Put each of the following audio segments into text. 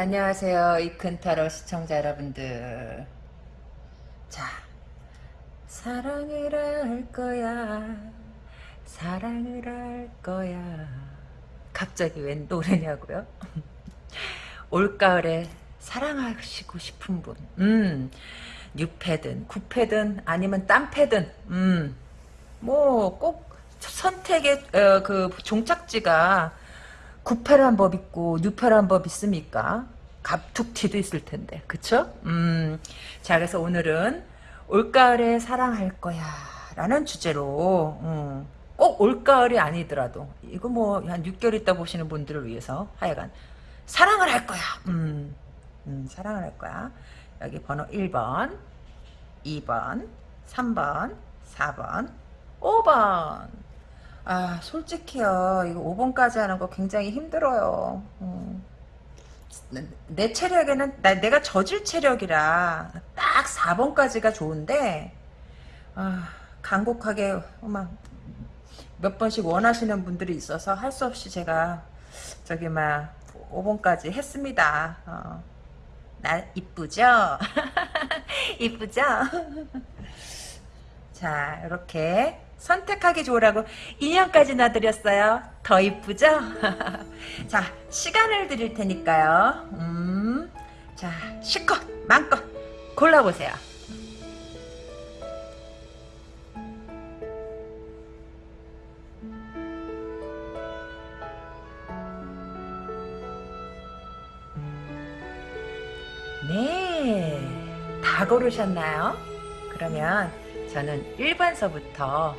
안녕하세요. 이큰타로 시청자 여러분들. 자, 사랑을 할 거야. 사랑을 할 거야. 갑자기 웬 노래냐고요? 올가을에 사랑하시고 싶은 분. 음, 뉴패든, 구패든, 아니면 딴패든, 음, 뭐, 꼭 선택의, 어, 그, 종착지가 구패란 법 있고, 뉴패란 법 있습니까? 갑툭튀도 있을 텐데, 그쵸? 음, 자, 그래서 오늘은 올가을에 사랑할 거야. 라는 주제로, 음, 꼭 올가을이 아니더라도, 이거 뭐, 한 6개월 있다 보시는 분들을 위해서, 하여간, 사랑을 할 거야. 음, 음, 사랑을 할 거야. 여기 번호 1번, 2번, 3번, 4번, 5번. 아, 솔직히요. 이거 5번까지 하는 거 굉장히 힘들어요. 음. 내 체력에는 나, 내가 저질 체력이라 딱 4번까지가 좋은데 아, 간곡하게 막 몇 번씩 원하시는 분들이 있어서 할 수 없이 제가 저기 막 5번까지 했습니다. 어. 나 이쁘죠? 이쁘죠? 자 이렇게 선택하기 좋으라고 인형까지 놔드렸어요. 더 이쁘죠? 자 시간을 드릴 테니까요. 음, 자 실컷 마음껏 골라보세요. 네, 다 고르셨나요? 그러면 저는 1번서부터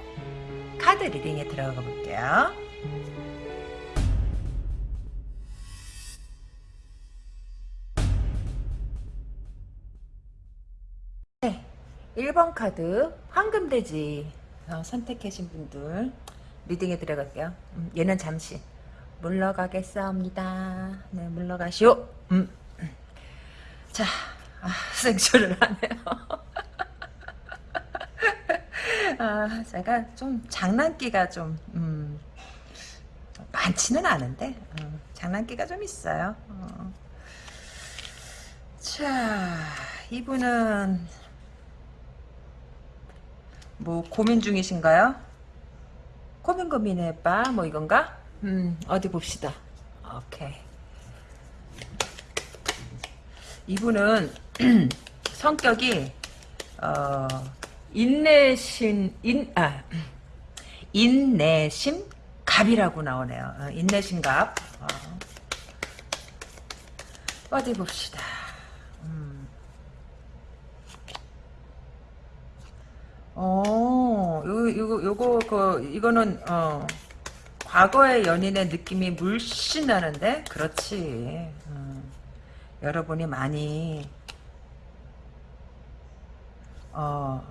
카드 리딩에 들어가 볼게요. 네, 1번 카드 황금돼지 어, 선택하신 분들 리딩에 들어갈게요. 음, 얘는 잠시 물러가겠습니다. 네, 물러가시오. 음. 자, 아, 생쇼를 하네요. 아, 제가 좀 장난기가 좀 음, 많지는 않은데 어, 장난기가 좀 있어요. 어. 자, 이분은 뭐 고민 중이신가요? 고민 고민해봐 뭐 이건가? 음, 어디 봅시다. 오케이. 이분은 성격이 어, 인내심 인 아 인내심 갑이라고 나오네요. 어, 인내심 갑. 어. 어디 봅시다. 음. 어, 요, 요, 요거, 그, 이거는, 어, 과거의 연인의 느낌이 물씬 나는데? 그렇지. 음. 여러분이 많이, 어,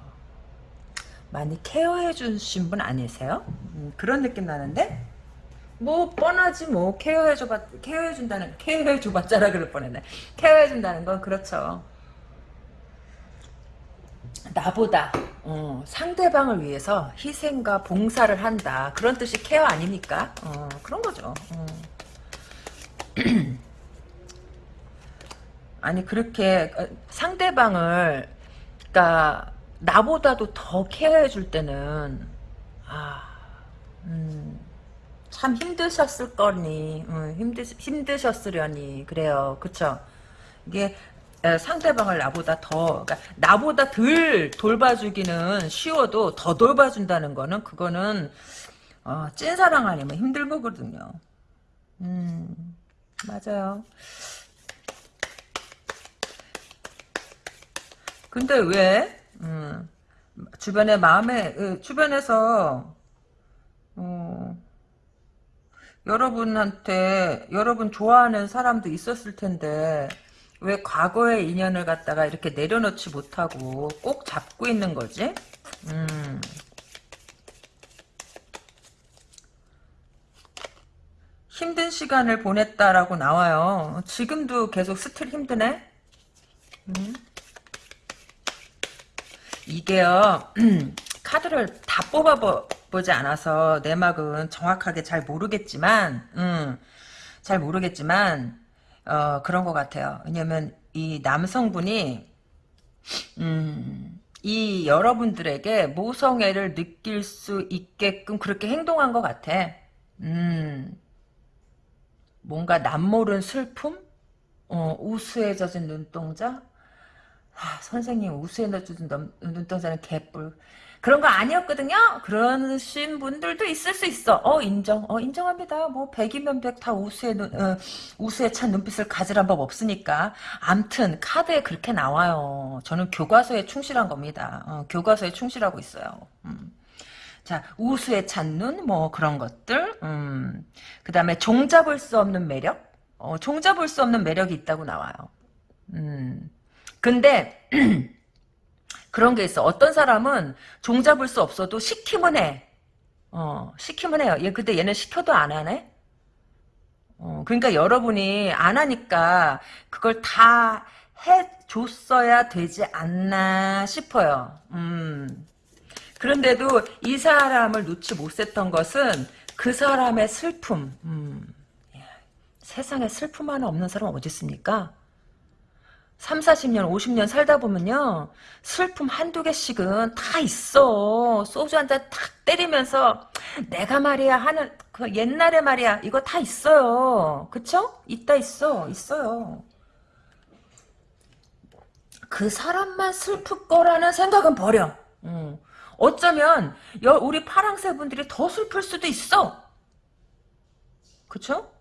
많이 케어해 주신 분 아니세요? 음, 그런 느낌 나는데? 뭐 뻔하지 뭐 케어해 줘봤 케어해 준다는 케어해 줘봤자라 그럴 뻔했네 케어해 준다는 건 그렇죠 나보다 어, 상대방을 위해서 희생과 봉사를 한다 그런 뜻이 케어 아닙니까 어, 그런 거죠 어. 아니 그렇게 어, 상대방을 그러니까 나보다도 더 케어해 줄 때는 아, 음, 참 힘드셨을 거니, 음, 힘드 힘드셨으려니 그래요, 그쵸? 이게 상대방을 나보다 더, 그러니까 나보다 덜 돌봐주기는 쉬워도 더 돌봐준다는 거는 그거는 어, 찐사랑 아니면 힘들 거거든요. 음, 맞아요. 근데 왜 음, 주변에 마음에 그 주변에서 어, 여러분한테 여러분 좋아하는 사람도 있었을 텐데 왜 과거의 인연을 갖다가 이렇게 내려놓지 못하고 꼭 잡고 있는 거지? 음. 힘든 시간을 보냈다라고 나와요. 지금도 계속 스틸 힘드네? 음. 이게요 카드를 다 뽑아보지 않아서 내막은 정확하게 잘 모르겠지만 음, 잘 모르겠지만 어, 그런 것 같아요. 왜냐면 이 남성분이 음, 이 여러분들에게 모성애를 느낄 수 있게끔 그렇게 행동한 것 같아. 음, 뭔가 남모른 슬픔? 어, 젖은 눈동자? 아, 선생님 우수에 젖은 눈동자는 개뿔. 그런 거 아니었거든요. 그러신 분들도 있을 수 있어. 어 인정. 어 인정합니다. 뭐 백이면 백 다 우수에 눈 어, 우수에 찬 눈빛을 가지란 법 없으니까. 암튼 카드에 그렇게 나와요. 저는 교과서에 충실한 겁니다. 어, 교과서에 충실하고 있어요. 음. 자 우수에 찬 눈 뭐 그런 것들. 음. 그 다음에 종잡을 수 없는 매력. 어, 종잡을 수 없는 매력이 있다고 나와요. 음. 근데 그런 게 있어. 어떤 사람은 종잡을 수 없어도 시키면 해. 어, 시키면 해요. 얘, 근데 얘는 시켜도 안 하네? 어, 그러니까 여러분이 안 하니까 그걸 다 해줬어야 되지 않나 싶어요. 음. 그런데도 이 사람을 놓지 못했던 것은 그 사람의 슬픔. 음. 세상에 슬픔 하나 없는 사람 어디 있습니까? 3, 40년, 50년 살다 보면요. 슬픔 한두 개씩은 다 있어. 소주 한 잔 탁 때리면서 내가 말이야 하는 그 옛날에 말이야 이거 다 있어요. 그쵸? 있다 있어. 있어요. 그 사람만 슬플 거라는 생각은 버려. 음. 어쩌면 여, 우리 파랑새 분들이 더 슬플 수도 있어. 그쵸?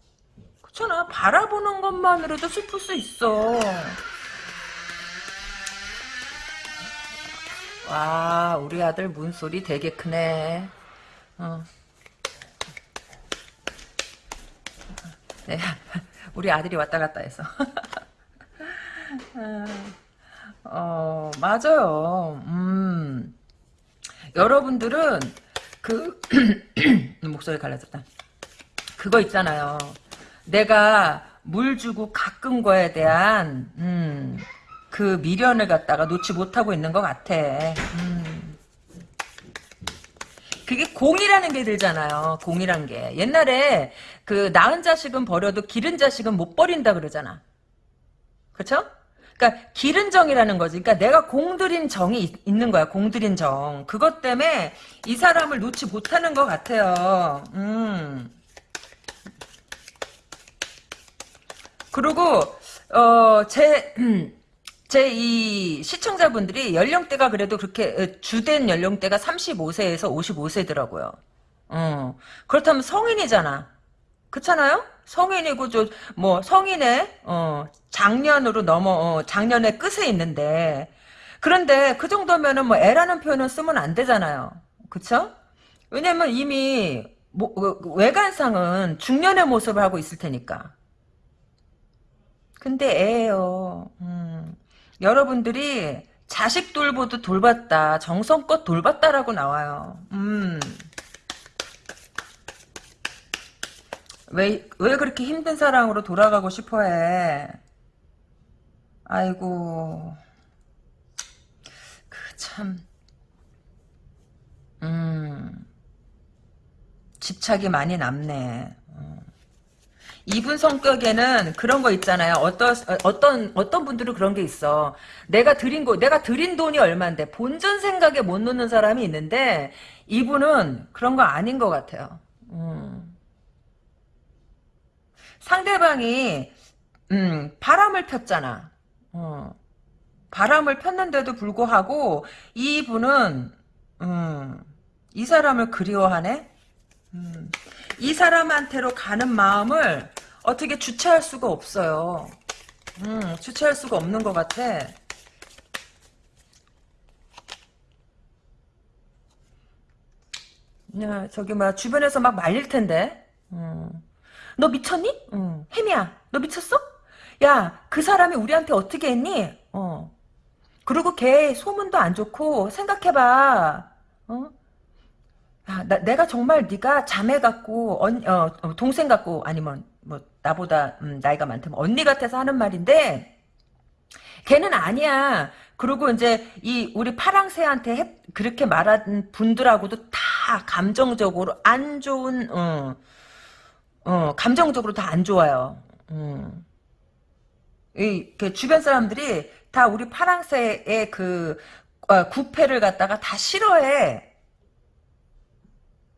그렇잖아. 바라보는 것만으로도 슬플 수 있어. 와, 우리 아들 문소리 되게 크네. 어. 네, 우리 아들이 왔다 갔다 해서. 어, 맞아요. 음. 여러분들은 그 목소리 갈라졌다. 그거 있잖아요. 내가 물 주고 가꾼 거에 대한 음, 그 미련을 갖다가 놓지 못하고 있는 것 같아. 음. 그게 공이라는 게 들잖아요. 공이란 게. 옛날에 그 낳은 자식은 버려도 기른 자식은 못 버린다 그러잖아. 그쵸? 그러니까 기른 정이라는 거지. 그러니까 내가 공들인 정이 있는 거야. 공들인 정. 그것 때문에 이 사람을 놓지 못하는 것 같아요. 음. 그리고 어제 제 이 시청자분들이 연령대가 그래도 그렇게 주된 연령대가 35세에서 55세더라고요. 어. 그렇다면 성인이잖아. 그렇잖아요? 성인이고 저 뭐 성인의 어 작년으로 넘어 어, 작년의 끝에 있는데 그런데 그 정도면은 뭐 애라는 표현은 쓰면 안 되잖아요. 그쵸? 왜냐면 이미 뭐, 외관상은 중년의 모습을 하고 있을 테니까. 근데 애예요. 음. 여러분들이 자식 돌보도 돌봤다. 정성껏 돌봤다라고 나와요. 음. 왜, 왜 그렇게 힘든 사랑으로 돌아가고 싶어 해? 아이고. 그 참. 음. 집착이 많이 남네. 이분 성격에는 그런 거 있잖아요. 어떤 어떤 어떤 분들은 그런 게 있어. 내가 드린 거, 내가 드린 돈이 얼마인데 본전 생각에 못 놓는 사람이 있는데 이분은 그런 거 아닌 것 같아요. 음. 상대방이 음, 바람을 폈잖아. 어. 바람을 폈는데도 불구하고 이분은 음, 이 사람을 그리워하네. 음. 이 사람한테로 가는 마음을 어떻게 주체할 수가 없어요. 음, 주체할 수가 없는 것 같아. 야, 저기 막 주변에서 막 말릴 텐데. 음. 너 미쳤니? 음. 혜미야, 너 미쳤어? 야, 그 사람이 우리한테 어떻게 했니? 어. 그리고 걔 소문도 안 좋고 생각해봐. 어? 아, 나, 내가 정말 네가 자매 같고 언, 어, 어, 동생 같고 아니면 뭐 나보다 음, 나이가 많다면 언니 같아서 하는 말인데 걔는 아니야. 그리고 이제 이 우리 파랑새한테 해, 그렇게 말한 분들하고도 다 감정적으로 안 좋은 어, 어 감정적으로 다 안 좋아요. 음. 이, 그 주변 사람들이 다 우리 파랑새의 그 어, 구패를 갖다가 다 싫어해.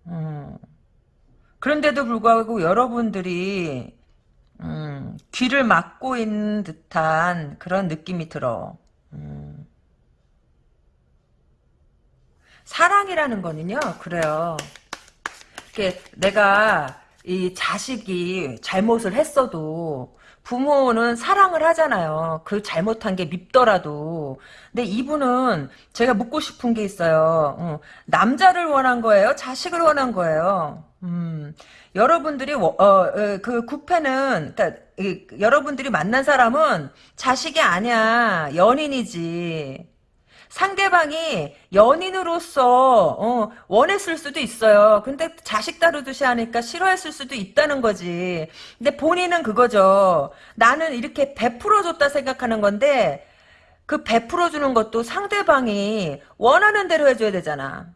음. 그런데도 불구하고 여러분들이 음, 귀를 막고 있는 듯한 그런 느낌이 들어. 음. 사랑이라는 거는요, 그래요. 이게 내가 이 자식이 잘못을 했어도 부모는 사랑을 하잖아요. 그 잘못한 게 밉더라도. 근데 이분은 제가 묻고 싶은 게 있어요. 어, 남자를 원한 거예요? 자식을 원한 거예요? 음, 여러분들이, 어, 어, 그 구패는, 그니까, 여러분들이 만난 사람은 자식이 아니야. 연인이지. 상대방이 연인으로서 어, 원했을 수도 있어요. 근데 자식 다루듯이 하니까 싫어했을 수도 있다는 거지. 근데 본인은 그거죠. 나는 이렇게 베풀어줬다 생각하는 건데 그 베풀어주는 것도 상대방이 원하는 대로 해줘야 되잖아.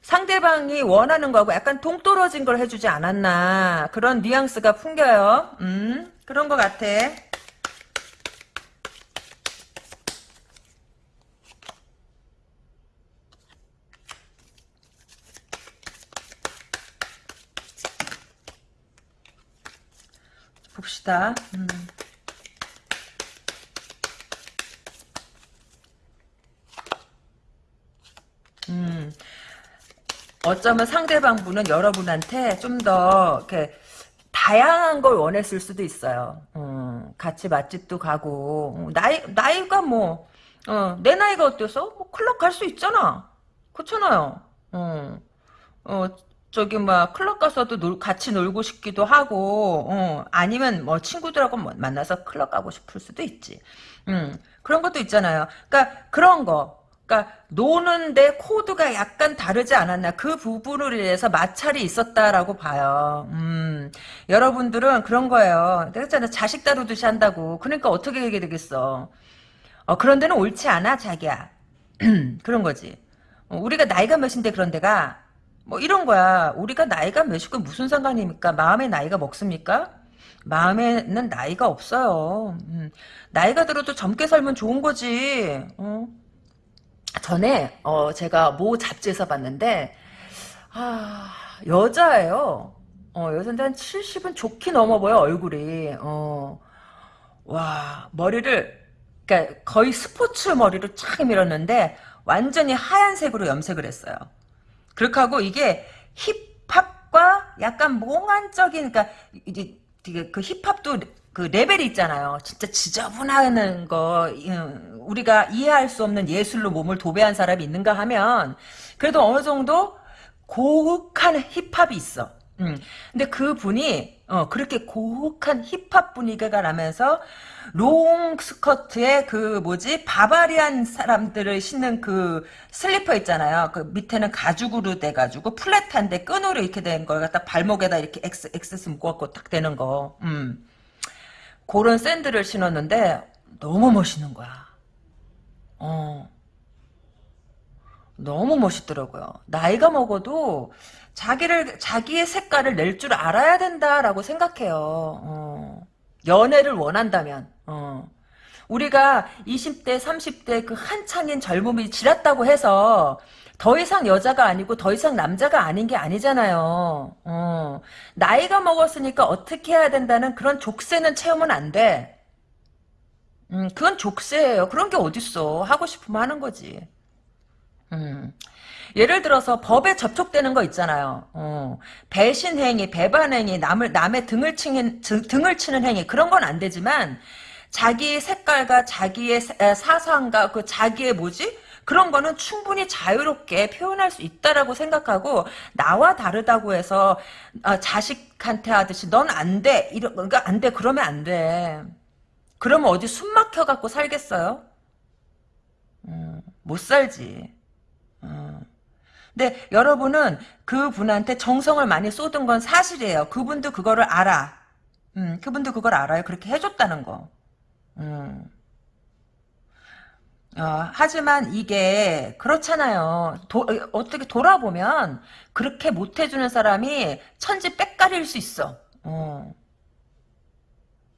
상대방이 원하는 거하고 약간 동떨어진 걸 해주지 않았나 그런 뉘앙스가 풍겨요. 음 그런 것 같아. 봅시다. 음. 음. 어쩌면 상대방 분은 여러분한테 좀 더 이렇게 다양한 걸 원했을 수도 있어요. 음, 같이 맛집도 가고 음, 나이 나이가 뭐 어, 내 나이가 어때서 뭐 클럽 갈 수 있잖아. 그렇잖아요. 어, 어, 저기 막 클럽 가서도 놀, 같이 놀고 싶기도 하고 어, 아니면 뭐 친구들하고 뭐 만나서 클럽 가고 싶을 수도 있지. 음, 그런 것도 있잖아요. 그러니까 그런 거. 그러니까 노는데 코드가 약간 다르지 않았나 그 부분으로 인해서 마찰이 있었다라고 봐요. 음, 여러분들은 그런 거예요. 내가 했잖아 자식 다루듯이 한다고. 그러니까 어떻게 얘기 되겠어. 어, 그런 데는 옳지 않아 자기야. 그런 거지. 어, 우리가 나이가 몇인데 그런 데가 뭐 이런 거야. 우리가 나이가 몇이고 무슨 상관입니까? 마음의 나이가 먹습니까? 마음에는 나이가 없어요. 음, 나이가 들어도 젊게 살면 좋은 거지. 어? 전에 어, 제가 모 잡지에서 봤는데 아 여자예요. 어, 여자인데 한 70은 좋게 넘어 보여 얼굴이. 어, 와 머리를 그러니까 거의 스포츠 머리로 쫙 밀었는데 완전히 하얀색으로 염색을 했어요. 그렇게 하고 이게 힙합과 약간 몽환적인 그러니까 이제 그 힙합도 그 레벨이 있잖아요. 진짜 지저분한 거 우리가 이해할 수 없는 예술로 몸을 도배한 사람이 있는가 하면 그래도 어느 정도 고혹한 힙합이 있어. 음. 근데 그 분이 어, 그렇게 고혹한 힙합 분위기가 나면서 롱 스커트에 그 뭐지 바바리안 사람들을 신는 그 슬리퍼 있잖아요. 그 밑에는 가죽으로 돼 가지고 flat한데 끈으로 이렇게 된 걸 갖다 발목에다 이렇게 X X 묶어갖고 딱 되는 거. 음. 그런 샌들을 신었는데 너무 멋있는 거야. 어. 너무 멋있더라고요. 나이가 먹어도 자기를 자기의 색깔을 낼 줄 알아야 된다라고 생각해요. 어. 연애를 원한다면 어. 우리가 20대 30대 그 한창인 젊음이 지났다고 해서 더 이상 여자가 아니고 더 이상 남자가 아닌 게 아니잖아요. 어. 나이가 먹었으니까 어떻게 해야 된다는 그런 족쇄는 채우면 안 돼. 음, 그건 족쇄예요. 그런 게 어딨어. 하고 싶으면 하는 거지. 음. 예를 들어서 법에 접촉되는 거 있잖아요. 어, 배신 행위, 배반 행위, 남을 남의 등을 치는 등을 치는 행위 그런 건 안 되지만 자기의 색깔과 자기의 사상과 그 자기의 뭐지 그런 거는 충분히 자유롭게 표현할 수 있다라고 생각하고 나와 다르다고 해서 어, 자식한테 하듯이 넌 안 돼. 이런 그러니까 안 돼. 그러면 안 돼. 그러면 어디 숨 막혀 갖고 살겠어요? 음, 못 살지. 음. 근데 여러분은 그분한테 정성을 많이 쏟은 건 사실이에요. 그분도 그거를 알아. 음, 그분도 그걸 알아요. 그렇게 해줬다는 거. 음. 어, 하지만 이게 그렇잖아요. 도, 어떻게 돌아보면 그렇게 못해주는 사람이 천지 빽가리일 수 있어. 어.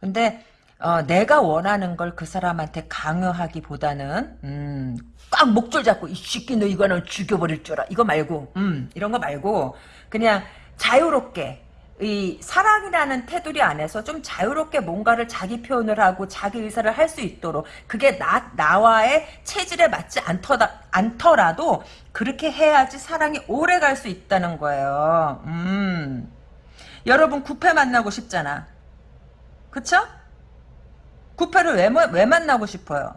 근데 어, 내가 원하는 걸 그 사람한테 강요하기보다는 음, 꽉 목줄 잡고 이 새끼 너 이거는 죽여버릴 줄 알아 이거 말고 음, 이런 거 말고 그냥 자유롭게 이 사랑이라는 테두리 안에서 좀 자유롭게 뭔가를 자기 표현을 하고 자기 의사를 할 수 있도록 그게 나 나와의 체질에 맞지 않더라, 않더라도 그렇게 해야지 사랑이 오래 갈 수 있다는 거예요. 음. 여러분 구패 만나고 싶잖아. 그쵸? 구패를 왜, 왜 만나고 싶어요?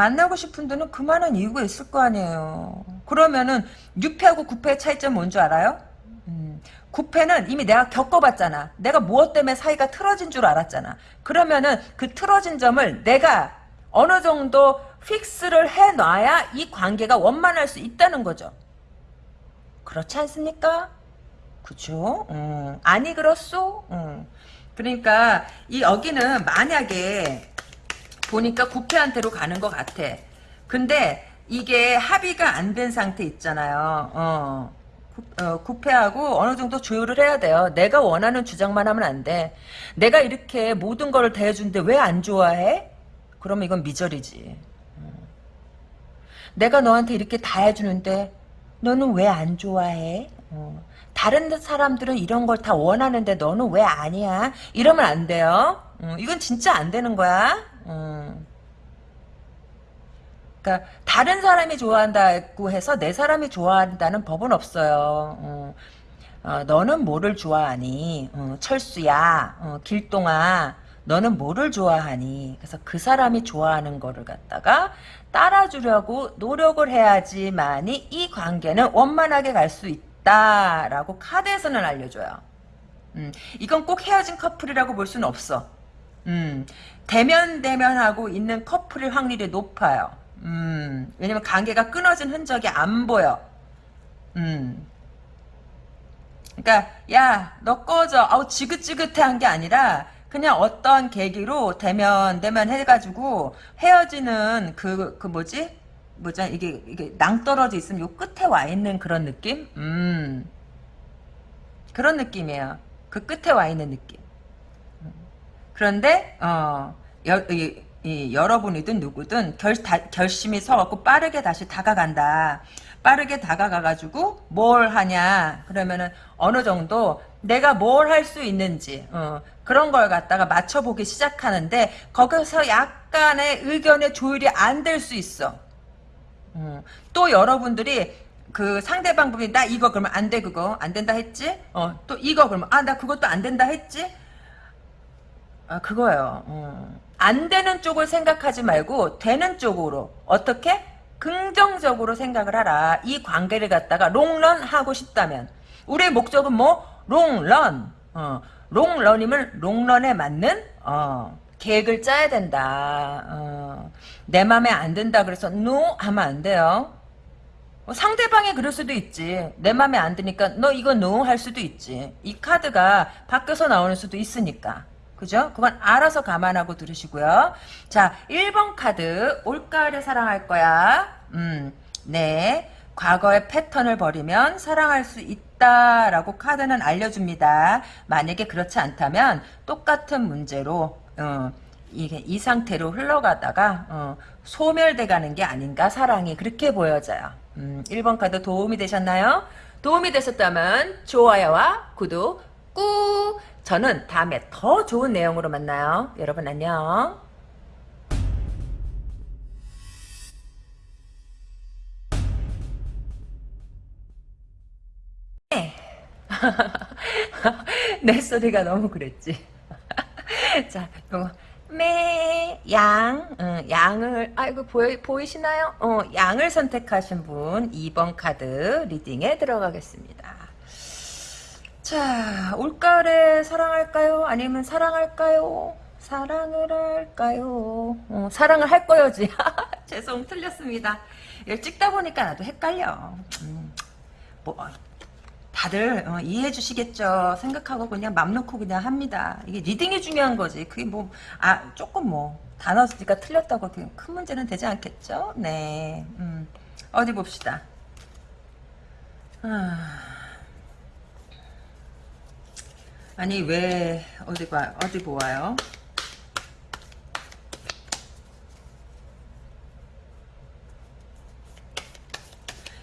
만나고 싶은 데는 그만한 이유가 있을 거 아니에요. 그러면은 6패하고 9패의 차이점 뭔 줄 알아요? 음, 9패는 이미 내가 겪어봤잖아. 내가 무엇 때문에 사이가 틀어진 줄 알았잖아. 그러면은 그 틀어진 점을 내가 어느 정도 픽스를 해놔야 이 관계가 원만할 수 있다는 거죠. 그렇지 않습니까? 그죠? 음, 아니 그렇소? 음. 그러니까 이 여기는 만약에 보니까 구패한테로 가는 것 같아. 근데 이게 합의가 안 된 상태 있잖아요. 어. 어, 구패하고 어느 정도 조율을 해야 돼요. 내가 원하는 주장만 하면 안 돼. 내가 이렇게 모든 거를 대해주는데 왜 안 좋아해? 그러면 이건 미절이지. 어. 내가 너한테 이렇게 다 해주는데 너는 왜 안 좋아해? 어. 다른 사람들은 이런 걸 다 원하는데 너는 왜 아니야? 이러면 안 돼요. 어, 이건 진짜 안 되는 거야. 어. 그러니까 다른 사람이 좋아한다고 해서 내 사람이 좋아한다는 법은 없어요. 어, 어, 너는 뭐를 좋아하니? 어, 철수야, 어, 길동아, 너는 뭐를 좋아하니? 그래서 그 사람이 좋아하는 거를 갖다가 따라주려고 노력을 해야지만이 이 관계는 원만하게 갈 수 있다라고 카드에서는 알려줘요. 음, 이건 꼭 헤어진 커플이라고 볼 수는 없어. 음, 대면 대면하고 있는 커플일 확률이 높아요. 음, 왜냐면 관계가 끊어진 흔적이 안 보여. 음. 그러니까 야, 너 꺼져. 아우 지긋지긋해한 게 아니라 그냥 어떤 계기로 대면 대면 해가지고 헤어지는 그그 뭐지? 뭐지? 이게 이게 낭떨어져 있으면 요 끝에 와 있는 그런 느낌? 음. 그런 느낌이에요. 그 끝에 와 있는 느낌. 그런데 어 여, 이, 이, 여러분이든 누구든 결, 다, 결심이 서갖고 빠르게 다시 다가간다. 빠르게 다가가가지고 뭘 하냐 그러면은 어느 정도 내가 뭘 할 수 있는지 어, 그런 걸 갖다가 맞춰보기 시작하는데 거기서 약간의 의견의 조율이 안 될 수 있어. 어, 또 여러분들이 그 상대방 분이 나 이거 그러면 안 돼 그거 안 된다 했지? 어, 또 이거 그러면 아 나 그것도 안 된다 했지? 아, 그거예요. 음. 안 되는 쪽을 생각하지 말고 되는 쪽으로 어떻게? 긍정적으로 생각을 하라. 이 관계를 갖다가 롱런 하고 싶다면 우리의 목적은 뭐? 롱런. 어, 롱런임을 롱런에 맞는 어, 계획을 짜야 된다. 어, 내 맘에 안 든다 그래서 no 하면 안 돼요. 어, 상대방이 그럴 수도 있지. 내 맘에 안 드니까 너 이거 no할 수도 있지. 이 카드가 밖에서 나오는 수도 있으니까. 그죠? 그건 알아서 감안하고 들으시고요. 자, 1번 카드. 올가을에 사랑할 거야. 음, 네. 과거의 패턴을 버리면 사랑할 수 있다라고 카드는 알려줍니다. 만약에 그렇지 않다면 똑같은 문제로 어, 이게 이 상태로 흘러가다가 어, 소멸돼 가는 게 아닌가 사랑이 그렇게 보여져요. 음, 1번 카드 도움이 되셨나요? 도움이 되셨다면 좋아요와 구독 꾹 저는 다음에 더 좋은 내용으로 만나요. 여러분 안녕. 내 소리가 너무 그랬지. 자, 요거 매, 양, 어, 양을, 아이고, 보이, 보이시나요? 어, 양을 선택하신 분, 2번 카드 리딩에 들어가겠습니다. 자, 올가을에 사랑할까요? 아니면 사랑할까요? 사랑을 할까요? 어, 사랑을 할 거요지. 죄송, 틀렸습니다. 찍다 보니까 나도 헷갈려. 음, 뭐, 다들 어, 이해해 주시겠죠. 생각하고 그냥 맘 놓고 그냥 합니다. 이게 reading이 중요한 거지. 그게 뭐, 아, 조금 뭐, 단어가 틀렸다고 큰 문제는 되지 않겠죠? 네. 음, 어디 봅시다. 아... 아니 왜 어디 봐 어디 보아요?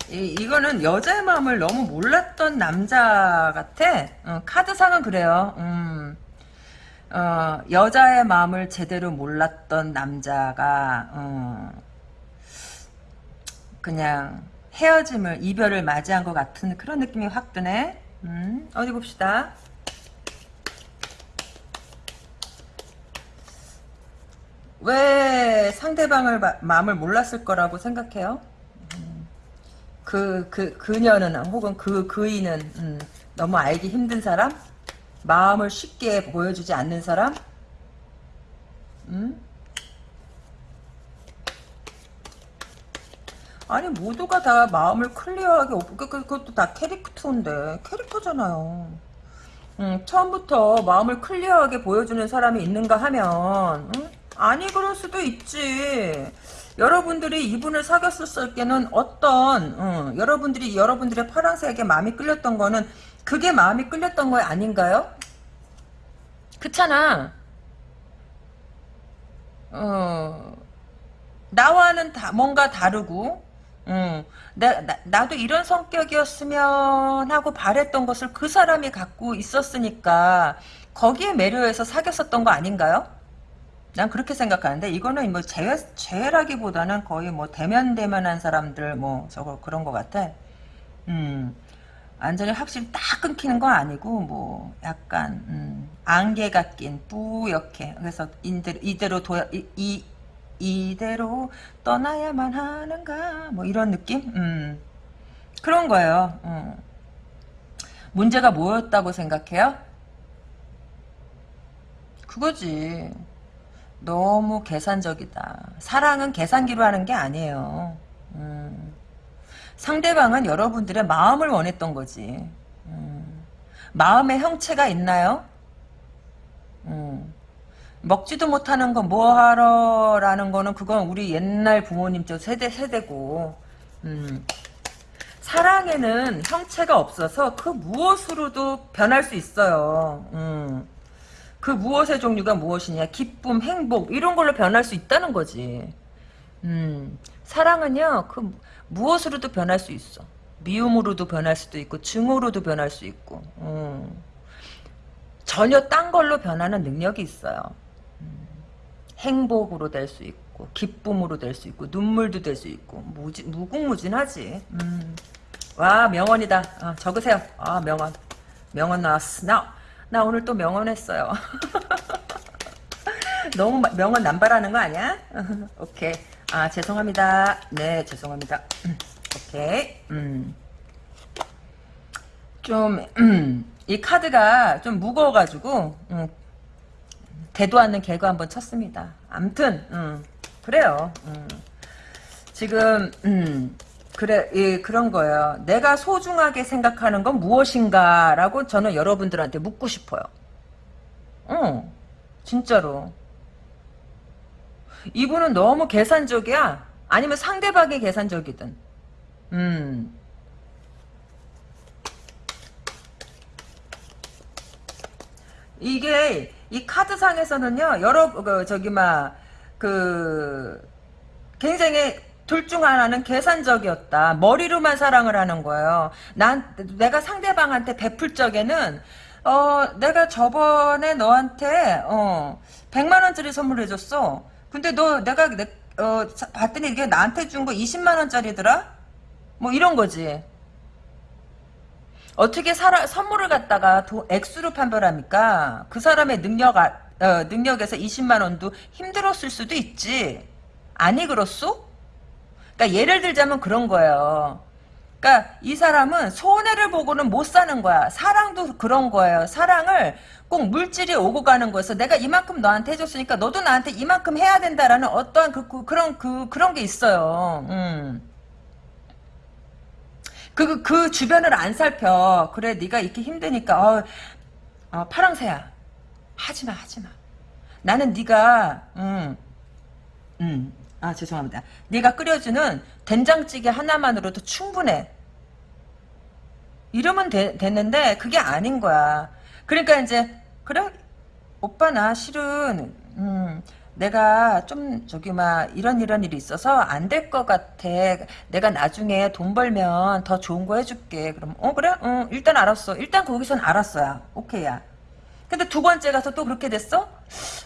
이, 이거는 여자의 마음을 너무 몰랐던 남자 같아. 어, 카드상은 그래요. 음, 어, 여자의 마음을 제대로 몰랐던 남자가 어, 그냥 헤어짐을 이별을 맞이한 것 같은 그런 느낌이 확 드네. 음, 어디 봅시다. 왜 상대방을 마, 마음을 몰랐을 거라고 생각해요? 그, 그, 그녀는, 혹은 그, 그이는, 음, 너무 알기 힘든 사람? 마음을 쉽게 보여주지 않는 사람? 음? 아니, 모두가 다 마음을 클리어하게, 그, 그, 그것도 다 캐릭터인데, 캐릭터잖아요. 음, 처음부터 마음을 클리어하게 보여주는 사람이 있는가 하면, 음? 아니, 그럴 수도 있지. 여러분들이 이분을 사귀었을 때는 어떤 어, 여러분들이 여러분들의 파란색에 마음이 끌렸던 거는 그게 마음이 끌렸던 거 아닌가요? 그렇잖아. 어, 나와는 다 뭔가 다르고 음, 나, 나, 나도 이런 성격이었으면 하고 바랬던 것을 그 사람이 갖고 있었으니까 거기에 매료해서 사귀었었던 거 아닌가요? 난 그렇게 생각하는데 이거는 뭐 재회 재회라기보다는 거의 뭐 대면 대면한 사람들 뭐 저거 그런 것 같아. 음 완전히 확실히 딱 끊기는 건 아니고 뭐 약간 음, 안개가 낀 뿌옇게 그래서 이대로 이대로 도 이, 이 이대로 떠나야만 하는가 뭐 이런 느낌 음 그런 거예요. 음. 문제가 뭐였다고 생각해요? 그거지. 너무 계산적이다. 사랑은 계산기로 하는 게 아니에요. 음. 상대방은 여러분들의 마음을 원했던 거지. 음. 마음의 형체가 있나요? 음. 먹지도 못하는 거 뭐하러 라는 거는 그건 우리 옛날 부모님 저 세대 세대고 음. 사랑에는 형체가 없어서 그 무엇으로도 변할 수 있어요. 음. 그 무엇의 종류가 무엇이냐? 기쁨 행복 이런 걸로 변할 수 있다는 거지. 음, 사랑은요 그 무엇으로도 변할 수 있어. 미움으로도 변할 수도 있고 증오로도 변할 수 있고 음, 전혀 딴 걸로 변하는 능력이 있어요. 음, 행복으로 될 수 있고 기쁨으로 될 수 있고 눈물도 될 수 있고 무지, 무궁무진하지. 음. 와 명언이다. 어, 적으세요. 아 명언. 명언 나왔어. 나 나 오늘 또 명언했어요. 너무 명언 남발하는 거 아니야? 오케이. 아 죄송합니다. 네 죄송합니다. 오케이. 음. 좀이 음, 카드가 좀 무거워가지고 음, 대도 않는 개그 한번 쳤습니다. 암튼 음, 그래요. 음. 지금 음, 그래, 예, 그런 거예요. 내가 소중하게 생각하는 건 무엇인가라고 저는 여러분들한테 묻고 싶어요. 어, 진짜로. 이분은 너무 계산적이야. 아니면 상대방이 계산적이든. 음. 이게 이 카드상에서는요 여러 그 저기 막 그 굉장히 둘 중 하나는 계산적이었다. 머리로만 사랑을 하는 거예요. 난 내가 상대방한테 베풀 적에는 어 내가 저번에 너한테 어 100만 원짜리 선물해 줬어. 근데 너 내가 내, 어 봤더니 이게 나한테 준 거 20만 원짜리더라. 뭐 이런 거지. 어떻게 사라, 선물을 갖다가 도, 액수로 판별합니까? 그 사람의 능력, 아, 어, 능력에서 20만 원도 힘들었을 수도 있지. 아니 그렇소? 그러니까 예를 들자면 그런 거예요. 그러니까 이 사람은 손해를 보고는 못 사는 거야. 사랑도 그런 거예요. 사랑을 꼭 물질이 오고 가는 거에서 내가 이만큼 너한테 해줬으니까 너도 나한테 이만큼 해야 된다라는 어떠한 그, 그 그런 그 그런 게 있어요. 음. 그, 그 주변을 안 살펴. 그래, 네가 이렇게 힘드니까, 어, 어 파랑새야. 하지마, 하지마. 나는 네가, 음, 음, 아 죄송합니다. 네가 끓여주는 된장찌개 하나만으로도 충분해. 이러면 되, 됐는데 그게 아닌 거야. 그러니까 이제 그래 오빠 나 실은 음 내가 좀 저기 막 이런 이런 일이 있어서 안 될 것 같아. 내가 나중에 돈 벌면 더 좋은 거 해줄게. 그럼 어 그래? 어 일단 알았어. 일단 거기선 알았어야. 오케이야. 근데 두 번째 가서 또 그렇게 됐어?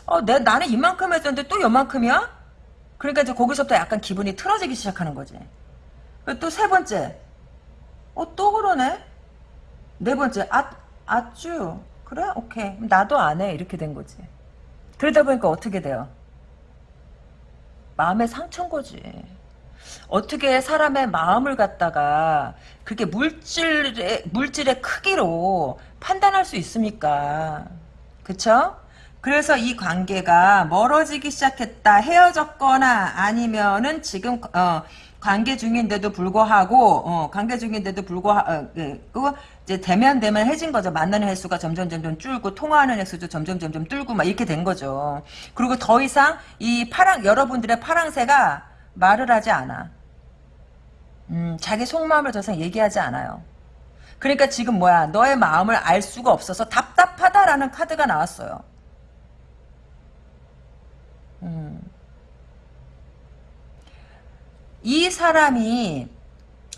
어, 내, 나는 이만큼 했었는데 또 요만큼이야? 그러니까 이제 거기서부터 약간 기분이 틀어지기 시작하는 거지. 또 세 번째. 어, 또 그러네? 네 번째. 아, 아쭈. 그래? 오케이. 나도 안 해. 이렇게 된 거지. 그러다 보니까 어떻게 돼요? 마음의 상처인 거지. 어떻게 사람의 마음을 갖다가 그게 물질의 물질의 크기로 판단할 수 있습니까? 그쵸? 그래서 이 관계가 멀어지기 시작했다 헤어졌거나 아니면은 지금 어, 관계 중인데도 불구하고 어, 관계 중인데도 불구하고 어, 그, 이제 대면 대면 해진 거죠. 만나는 횟수가 점점 점점 줄고 통화하는 횟수도 점점 점점 줄고 막 이렇게 된 거죠. 그리고 더 이상 이 파랑 여러분들의 파랑새가 말을 하지 않아. 음, 자기 속마음을 더 이상 얘기하지 않아요. 그러니까 지금 뭐야 너의 마음을 알 수가 없어서 답답하다라는 카드가 나왔어요. 음. 이 사람이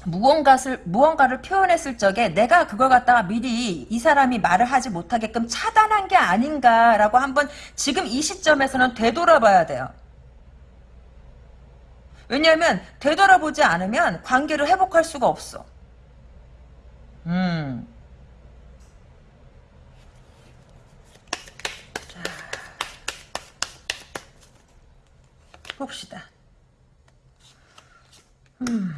무언가를 무언가를 표현했을 적에 내가 그걸 갖다가 미리 이 사람이 말을 하지 못하게끔 차단한 게 아닌가라고 한번 지금 이 시점에서는 되돌아봐야 돼요. 왜냐하면 되돌아보지 않으면 관계를 회복할 수가 없어. 음. 봅시다. 음.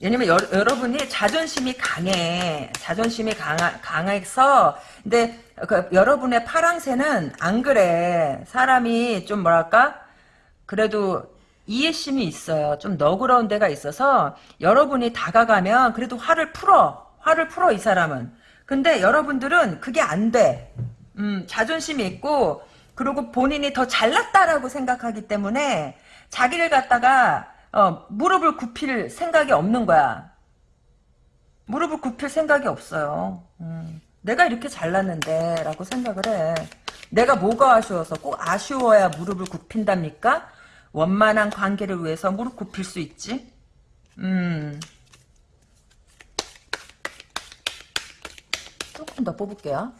왜냐면 여, 러분이 자존심이 강해. 자존심이 강하, 강해서 근데 그, 여러분의 파랑새는 안 그래. 사람이 좀 뭐랄까? 그래도 이해심이 있어요. 좀 너그러운 데가 있어서 여러분이 다가가면 그래도 화를 풀어. 화를 풀어 이 사람은. 근데 여러분들은 그게 안 돼. 음, 자존심이 있고 그리고 본인이 더 잘났다라고 생각하기 때문에 자기를 갖다가 어, 무릎을 굽힐 생각이 없는 거야. 무릎을 굽힐 생각이 없어요. 음, 내가 이렇게 잘났는데 라고 생각을 해. 내가 뭐가 아쉬워서 꼭 아쉬워야 무릎을 굽힌답니까? 원만한 관계를 위해서 무릎 굽힐 수 있지? 음. 조금 더 뽑을게요.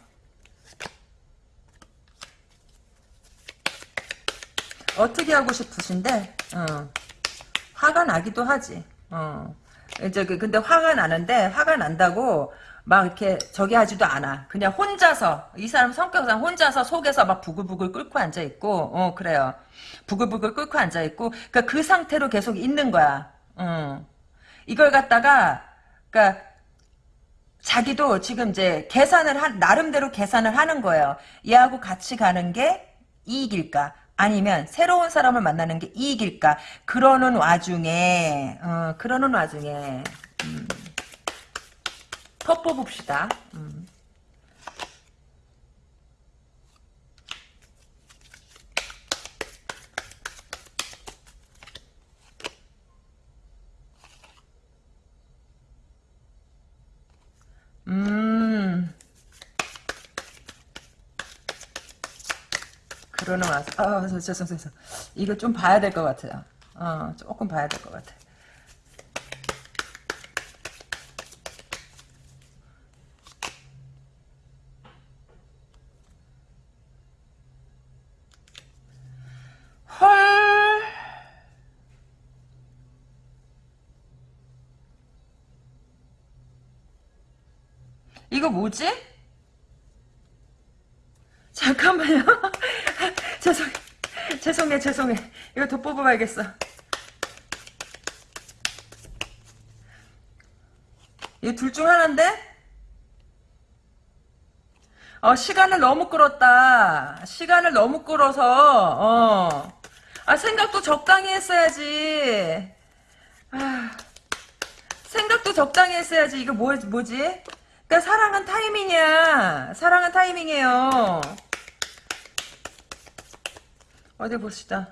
어떻게 하고 싶으신데, 어. 화가 나기도 하지. 어. 이제 그, 근데 화가 나는데, 화가 난다고, 막 이렇게 저기 하지도 않아. 그냥 혼자서, 이 사람 성격상 혼자서 속에서 막 부글부글 끓고 앉아 있고, 어, 그래요. 부글부글 끓고 앉아 있고, 그니까 그 상태로 계속 있는 거야. 어. 이걸 갖다가, 그니까, 자기도 지금 이제 계산을 한, 나름대로 계산을 하는 거예요. 얘하고 같이 가는 게 이익일까? 아니면 새로운 사람을 만나는 게 이익일까? 그러는 와중에, 어, 그러는 와중에, 음, 더 뽑읍시다. 음. 음. 그러는 와서, 아, 저, 저, 저, 저, 저. 이거 좀 봐야 될 것 같아요. 어, 조금 봐야 될 것 같아. 헐. 이거 뭐지? 잠깐만요. 죄송해. 죄송해, 죄송해. 이거 더 뽑아봐야겠어. 이거 둘중 하나인데? 어, 시간을 너무 끌었다. 시간을 너무 끌어서, 어. 아, 생각도 적당히 했어야지. 아, 생각도 적당히 했어야지. 이거 뭐, 뭐지? 그니까 사랑은 타이밍이야. 사랑은 타이밍이에요. 어디 봅시다.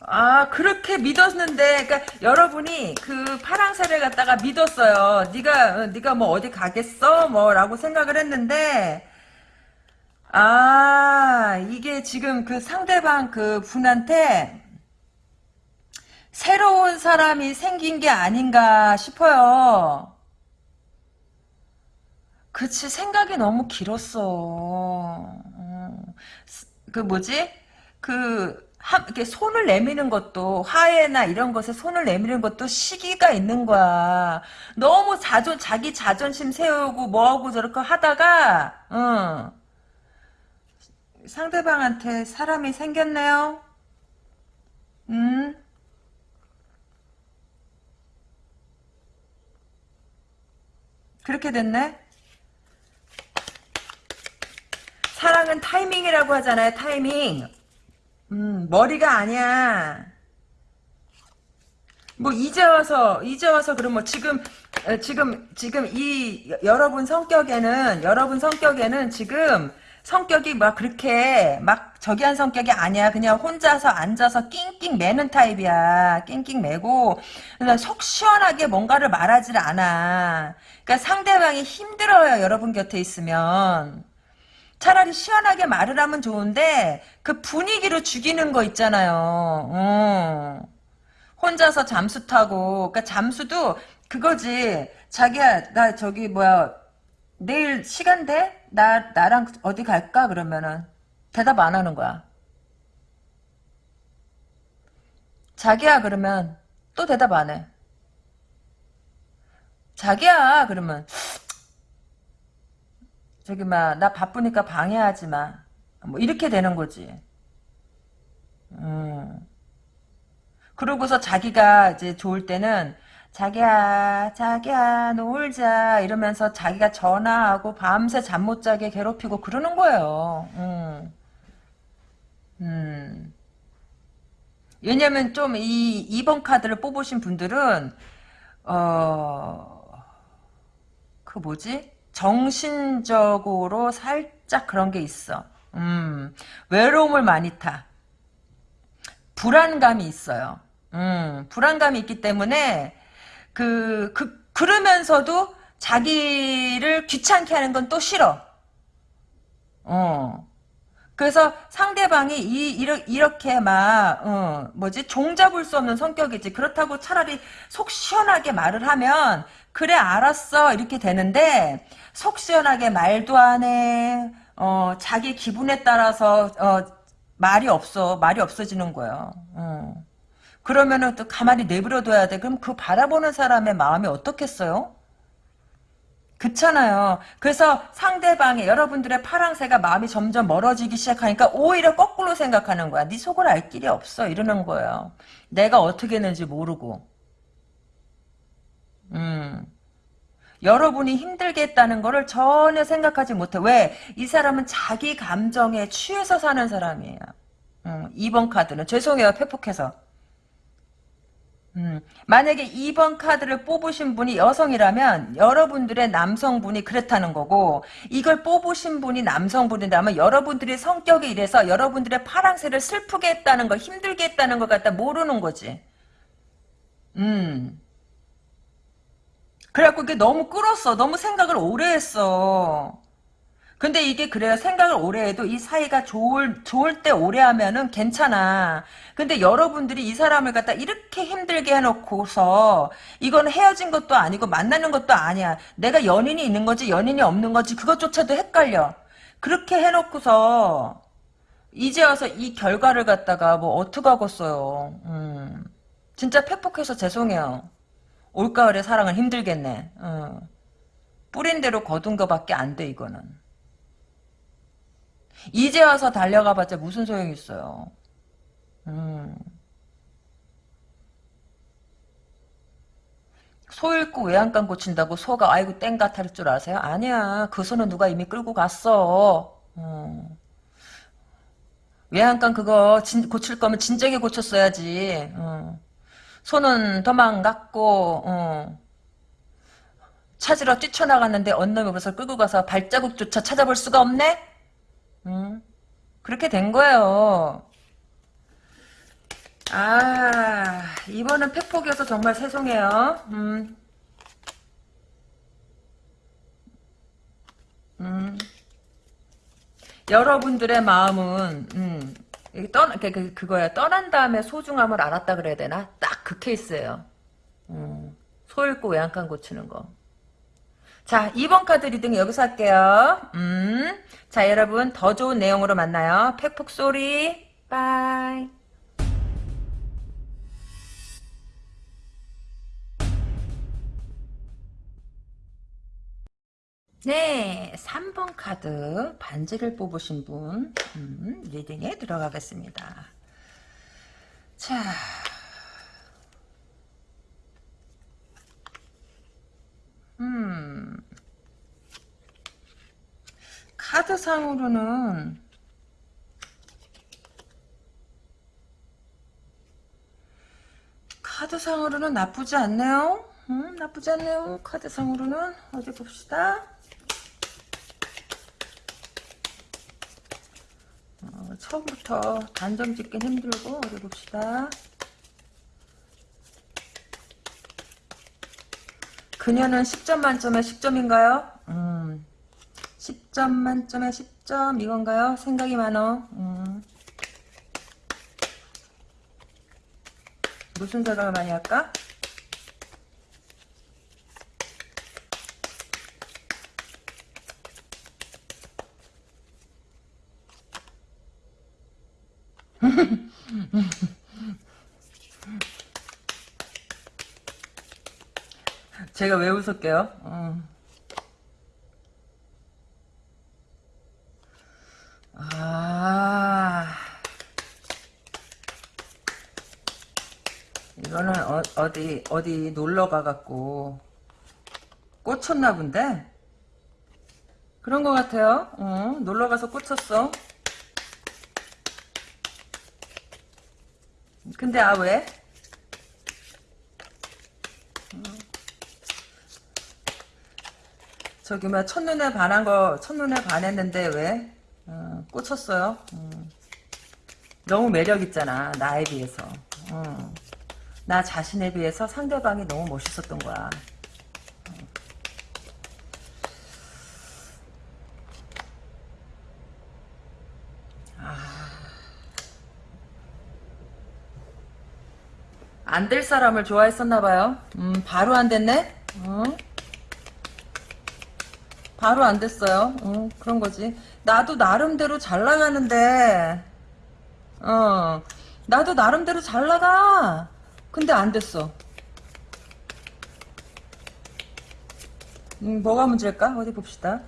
아 그렇게 믿었는데 그러니까 여러분이 그 파랑새를 갖다가 믿었어요. 네가 어, 네가 뭐 어디 가겠어 뭐라고 생각을 했는데 아 이게 지금 그 상대방 그 분한테 새로운 사람이 생긴 게 아닌가 싶어요. 그치 생각이 너무 길었어. 어. 그 뭐지? 그 한, 이렇게 손을 내미는 것도 화해나 이런 것에 손을 내미는 것도 시기가 있는 거야. 너무 자존 자기 자존심 세우고 뭐하고 저렇게 하다가 응. 상대방한테 사람이 생겼네요. 음. 그렇게 됐네. 사랑은 타이밍이라고 하잖아요. 타이밍. 음, 머리가 아니야. 뭐 이제 와서 이제 와서 그럼 뭐 지금 어, 지금 지금 이 여- 여러분 성격에는 여러분 성격에는 지금 성격이 막 그렇게 막 저기 한 성격이 아니야. 그냥 혼자서 앉아서 낑낑 매는 타입이야. 낑낑 매고 그냥 속 시원하게 뭔가를 말하질 않아. 그러니까 상대방이 힘들어요. 여러분 곁에 있으면. 차라리 시원하게 말을 하면 좋은데 그 분위기로 죽이는 거 있잖아요. 어. 혼자서 잠수 타고 그러니까 잠수도 그거지. 자기야 나 저기 뭐야 내일 시간 돼? 나 나랑 어디 갈까? 그러면은 대답 안 하는 거야. 자기야 그러면 또 대답 안 해. 자기야 그러면 저기 막 나 바쁘니까 방해하지 마. 뭐 이렇게 되는 거지. 음. 그러고서 자기가 이제 좋을 때는 자기야 자기야 놀자 이러면서 자기가 전화하고 밤새 잠 못 자게 괴롭히고 그러는 거예요. 음. 음. 왜냐면 좀 이 2번 카드를 뽑으신 분들은 어 그 뭐지? 정신적으로 살짝 그런 게 있어. 음, 외로움을 많이 타. 불안감이 있어요. 음, 불안감이 있기 때문에, 그, 그, 그러면서도 자기를 귀찮게 하는 건 또 싫어. 어. 그래서 상대방이 이, 이렇게, 막, 어, 뭐지, 종잡을 수 없는 성격이지. 그렇다고 차라리 속 시원하게 말을 하면, 그래, 알았어. 이렇게 되는데, 속 시원하게 말도 안 해. 어, 자기 기분에 따라서, 어, 말이 없어. 말이 없어지는 거예요. 어. 그러면은 또 가만히 내버려둬야 돼. 그럼 그 바라보는 사람의 마음이 어떻겠어요? 그렇잖아요. 그래서 상대방의 여러분들의 파랑새가 마음이 점점 멀어지기 시작하니까 오히려 거꾸로 생각하는 거야. 네 속을 알 길이 없어. 이러는 거예요. 내가 어떻게 했는지 모르고. 음. 여러분이 힘들게 했다는 거를 전혀 생각하지 못해. 왜? 이 사람은 자기 감정에 취해서 사는 사람이에요. 음, 2번 카드는 죄송해요. 패폭해서. 음, 만약에 2번 카드를 뽑으신 분이 여성이라면 여러분들의 남성분이 그렇다는 거고 이걸 뽑으신 분이 남성분이라면 여러분들의 성격이 이래서 여러분들의 파랑새를 슬프게 했다는 거 힘들게 했다는 걸 갖다 모르는 거지. 음. 그래갖고 이게 너무 끌었어. 너무 생각을 오래 했어. 근데 이게 그래요. 생각을 오래 해도 이 사이가 좋을, 좋을 때 오래 하면은 괜찮아. 근데 여러분들이 이 사람을 갖다 이렇게 힘들게 해놓고서 이건 헤어진 것도 아니고 만나는 것도 아니야. 내가 연인이 있는 거지 연인이 없는 거지 그것조차도 헷갈려. 그렇게 해놓고서 이제 와서 이 결과를 갖다가 뭐 어떡하겠어요. 음. 진짜 팩폭해서 죄송해요. 올가을에 사랑은 힘들겠네. 어. 뿌린 대로 거둔 거밖에 안 돼 이거는. 이제 와서 달려가봤자 무슨 소용이 있어요. 음. 소 잃고 외양간 고친다고 소가 아이고 땡같 할줄 아세요? 아니야. 그 소는 누가 이미 끌고 갔어. 어. 외양간 그거 진, 고칠 거면 진작에 고쳤어야지. 어. 소는 도망갔고 어. 찾으러 뛰쳐나갔는데 언놈이 벌써 끌고 가서 발자국조차 찾아볼 수가 없네? 음. 그렇게 된 거예요. 아, 이번은 팩폭이어서 정말 죄송해요. 음. 음. 여러분들의 마음은, 음, 떠, 그, 그, 그거야. 떠난 다음에 소중함을 알았다 그래야 되나? 딱 그 케이스예요. 음, 소 잃고 외양간 고치는 거. 자, 2번 카드 reading 여기서 할게요. 음. 자, 여러분, 더 좋은 내용으로 만나요. 팩폭 소리. bye. 네, 3번 카드 반지를 뽑으신 분 음, reading에 들어가겠습니다. 자, 음, 카드상으로는 카드상으로는 나쁘지 않네요. 음, 나쁘지 않네요. 카드상으로는 어디 봅시다. 어, 처음부터 단정 짓긴 힘들고 어디 봅시다. 그녀는 10점 만점에 10점인가요? 음, 10점 만점에 10점 이건가요? 생각이 많어. 음. 무슨 생각을 많이 할까? 제가 왜 웃을게요? 어. 아, 이거는 어, 디 어디 놀러 가갖고 꽂혔나 본데? 그런 것 같아요. 어, 놀러 가서 꽂혔어. 근데 아 왜? 저기 뭐 첫눈에 반한 거 첫눈에 반했는데 왜 어, 꽂혔어요? 음. 너무 매력 있잖아 나에 비해서 어. 나 자신에 비해서 상대방이 너무 멋있었던 거야 아. 안될 사람을 좋아했었나봐요 음, 바로 안 됐네 어? 바로 안 됐어요. 어, 그런 거지. 나도 나름대로 잘 나가는데, 어, 나도 나름대로 잘 나가. 근데 안 됐어. 음, 뭐가 문제일까? 어디 봅시다.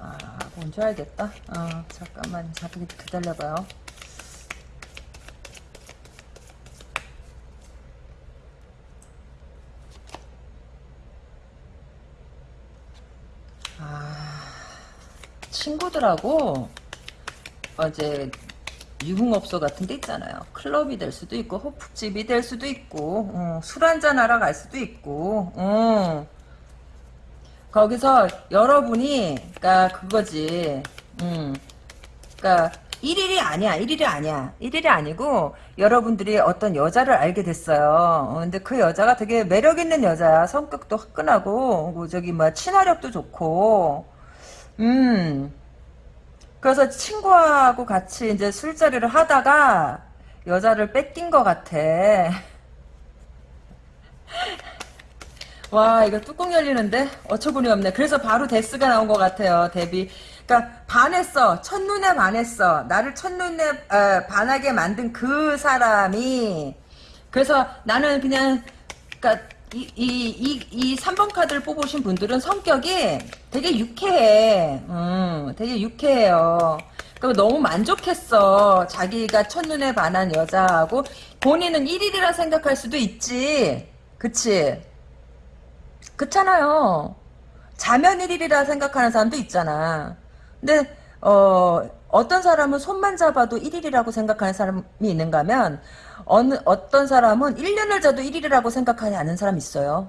아, 뭔지 알겠다. 어, 잠깐만, 잠깐 기다려봐요. 친구들하고 어제 유흥업소 같은 데 있잖아요. 클럽이 될 수도 있고 호프집이 될 수도 있고 어, 술 한잔 하러 갈 수도 있고 어. 거기서 여러분이 그니까 그거지 음. 그니까 1일이 아니야 1일이 아니야 1일이 아니고 여러분들이 어떤 여자를 알게 됐어요 어, 근데 그 여자가 되게 매력 있는 여자야 성격도 화끈하고 뭐 저기 뭐 친화력도 좋고 음. 그래서 친구하고 같이 이제 술자리를 하다가 여자를 뺏긴 것 같아. 와 이거 뚜껑 열리는데 어처구니 없네. 그래서 바로 데스가 나온 것 같아요. 데뷔. 그러니까 반했어. 첫눈에 반했어. 나를 첫눈에 어, 반하게 만든 그 사람이 그래서 나는 그냥 그러니까 이, 이, 이, 이 3번 카드를 뽑으신 분들은 성격이 되게 유쾌해. 음, 되게 유쾌해요. 그 너무 만족했어. 자기가 첫눈에 반한 여자하고 본인은 1일이라 생각할 수도 있지. 그치? 그렇잖아요. 자면 1일이라 생각하는 사람도 있잖아. 근데 어, 어떤 사람은 손만 잡아도 1일이라고 생각하는 사람이 있는가 하면 어느 어떤 사람은 1년을 자도 1일이라고 생각하지 않는 사람이 있어요.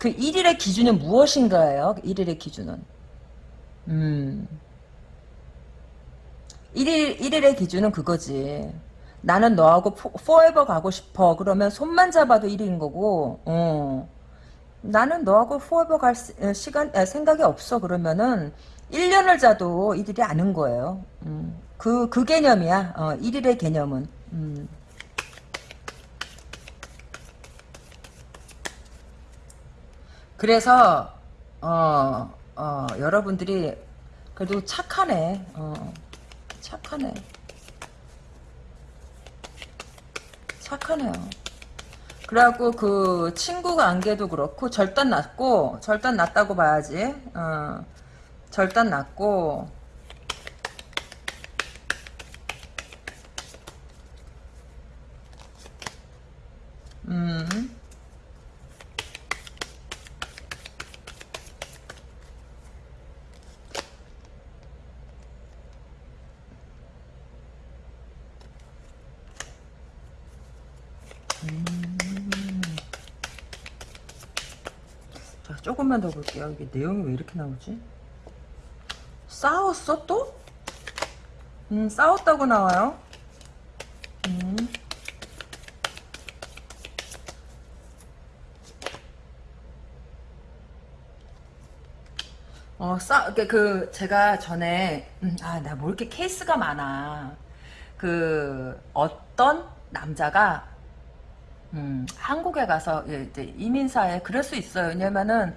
그 1일의 기준은 무엇인가예요? 1일의 기준은. 음. 1일, 1일의 기준은 그거지. 나는 너하고 포, forever 가고 싶어. 그러면 손만 잡아도 1일인 거고, 어. 나는 너하고 forever 갈 시, 어, 시간, 아, 생각이 없어. 그러면은 1년을 자도 1일이 아는 거예요. 음. 그, 그 개념이야. 어, 1일의 개념은. 음. 그래서, 어, 어, 여러분들이 그래도 착하네. 어, 착하네. 착하네요. 그래갖고 그 친구 관계도 그렇고 절단 났고 절단 났다고 봐야지. 어, 절단 났고 음. 자, 조금만 더 볼게요. 이게 내용이 왜 이렇게 나오지? 싸웠어 또? 음, 싸웠다고 나와요. 어, 싸, 그, 그, 제가 전에, 음, 아, 나 뭐 이렇게 케이스가 많아. 그, 어떤 남자가, 음, 한국에 가서, 예, 이제 이민사에 그럴 수 있어요. 왜냐면은,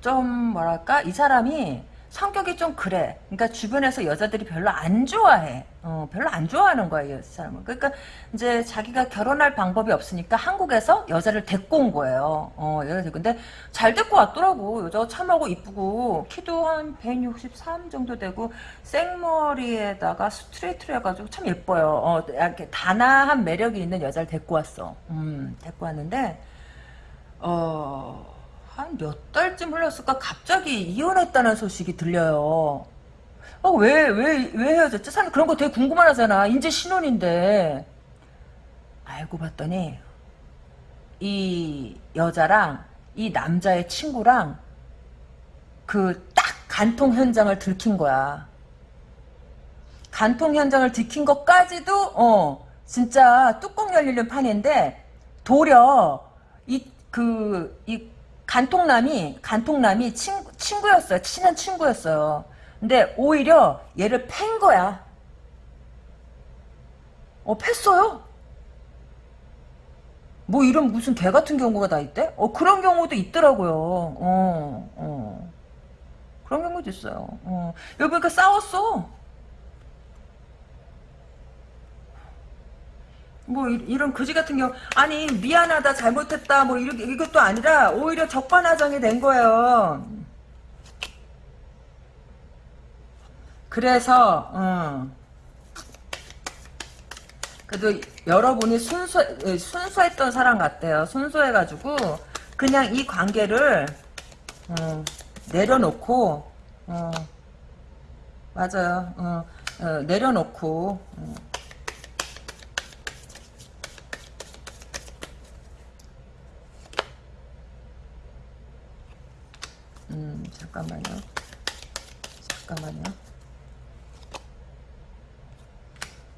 좀, 뭐랄까, 이 사람이 성격이 좀 그래. 그러니까 주변에서 여자들이 별로 안 좋아해. 어, 별로 안 좋아하는 거야, 이 사람은. 그러니까 이제 자기가 결혼할 방법이 없으니까 한국에서 여자를 데리고 온 거예요. 어, 여자 데리고. 근데 잘 데리고 왔더라고. 여자가 참하고 이쁘고, 키도 한 163 정도 되고, 생머리에다가 스트레이트를 해가지고 참 예뻐요. 어, 이렇게 단아한 매력이 있는 여자를 데리고 왔어. 음, 데리고 왔는데, 어, 한 몇 달쯤 흘렀을까 갑자기 이혼했다는 소식이 들려요. 어, 왜, 왜, 왜 헤어졌지? 사람 그런 거 되게 궁금하잖아. 이제 신혼인데. 알고 봤더니, 이 여자랑 이 남자의 친구랑 그 딱 간통 현장을 들킨 거야. 간통 현장을 들킨 것까지도, 어, 진짜 뚜껑 열리는 판인데, 도려, 이, 그, 이 간통남이 간통남이 친구, 친구였어요. 친한 친구였어요. 근데 오히려 얘를 팬 거야. 어, 팼어요. 뭐 이런 무슨 개 같은 경우가 다 있대? 어, 그런 경우도 있더라고요. 어, 어. 그런 경우도 있어요. 어. 여기 보니까 싸웠어. 뭐 이, 런 거지 같은 경우 아니 미안하다 잘못했다 뭐 이렇게 이것도 아니라 오히려 적반하장이 된 거예요. 그래서 어. 그래도 여러분이 순수 순수했던 사람 같대요. 순수해가지고 그냥 이 관계를 어, 내려놓고 어, 맞아요. 어, 어, 내려놓고 음, 잠깐만요. 잠깐만요.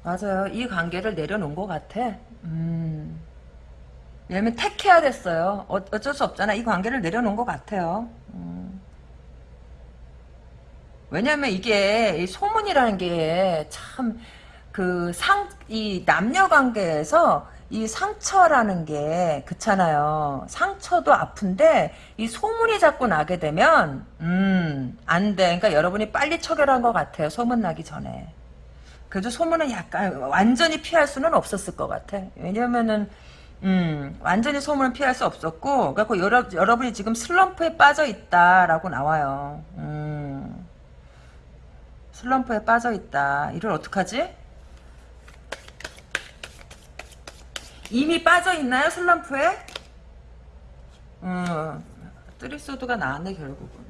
맞아요. 이 관계를 내려놓은 것 같아. 음. 왜냐면 택해야 됐어요. 어, 어쩔 수 없잖아. 이 관계를 내려놓은 것 같아요. 음. 왜냐면 이게 이 소문이라는 게 참 그 상, 이 남녀 관계에서 이 상처라는 게 그렇잖아요. 상처도 아픈데 이 소문이 자꾸 나게 되면 음, 안 돼. 그러니까 여러분이 빨리 처결한 것 같아요. 소문 나기 전에. 그래도 소문은 약간 완전히 피할 수는 없었을 것 같아. 왜냐면은 음, 완전히 소문은 피할 수 없었고 그래서 여러, 여러분이 지금 슬럼프에 빠져 있다라고 나와요. 음, 슬럼프에 빠져 있다. 이를 어떡하지? 이미 빠져 있나요 슬럼프에? 음, 뜨리소드가 나왔네 결국은.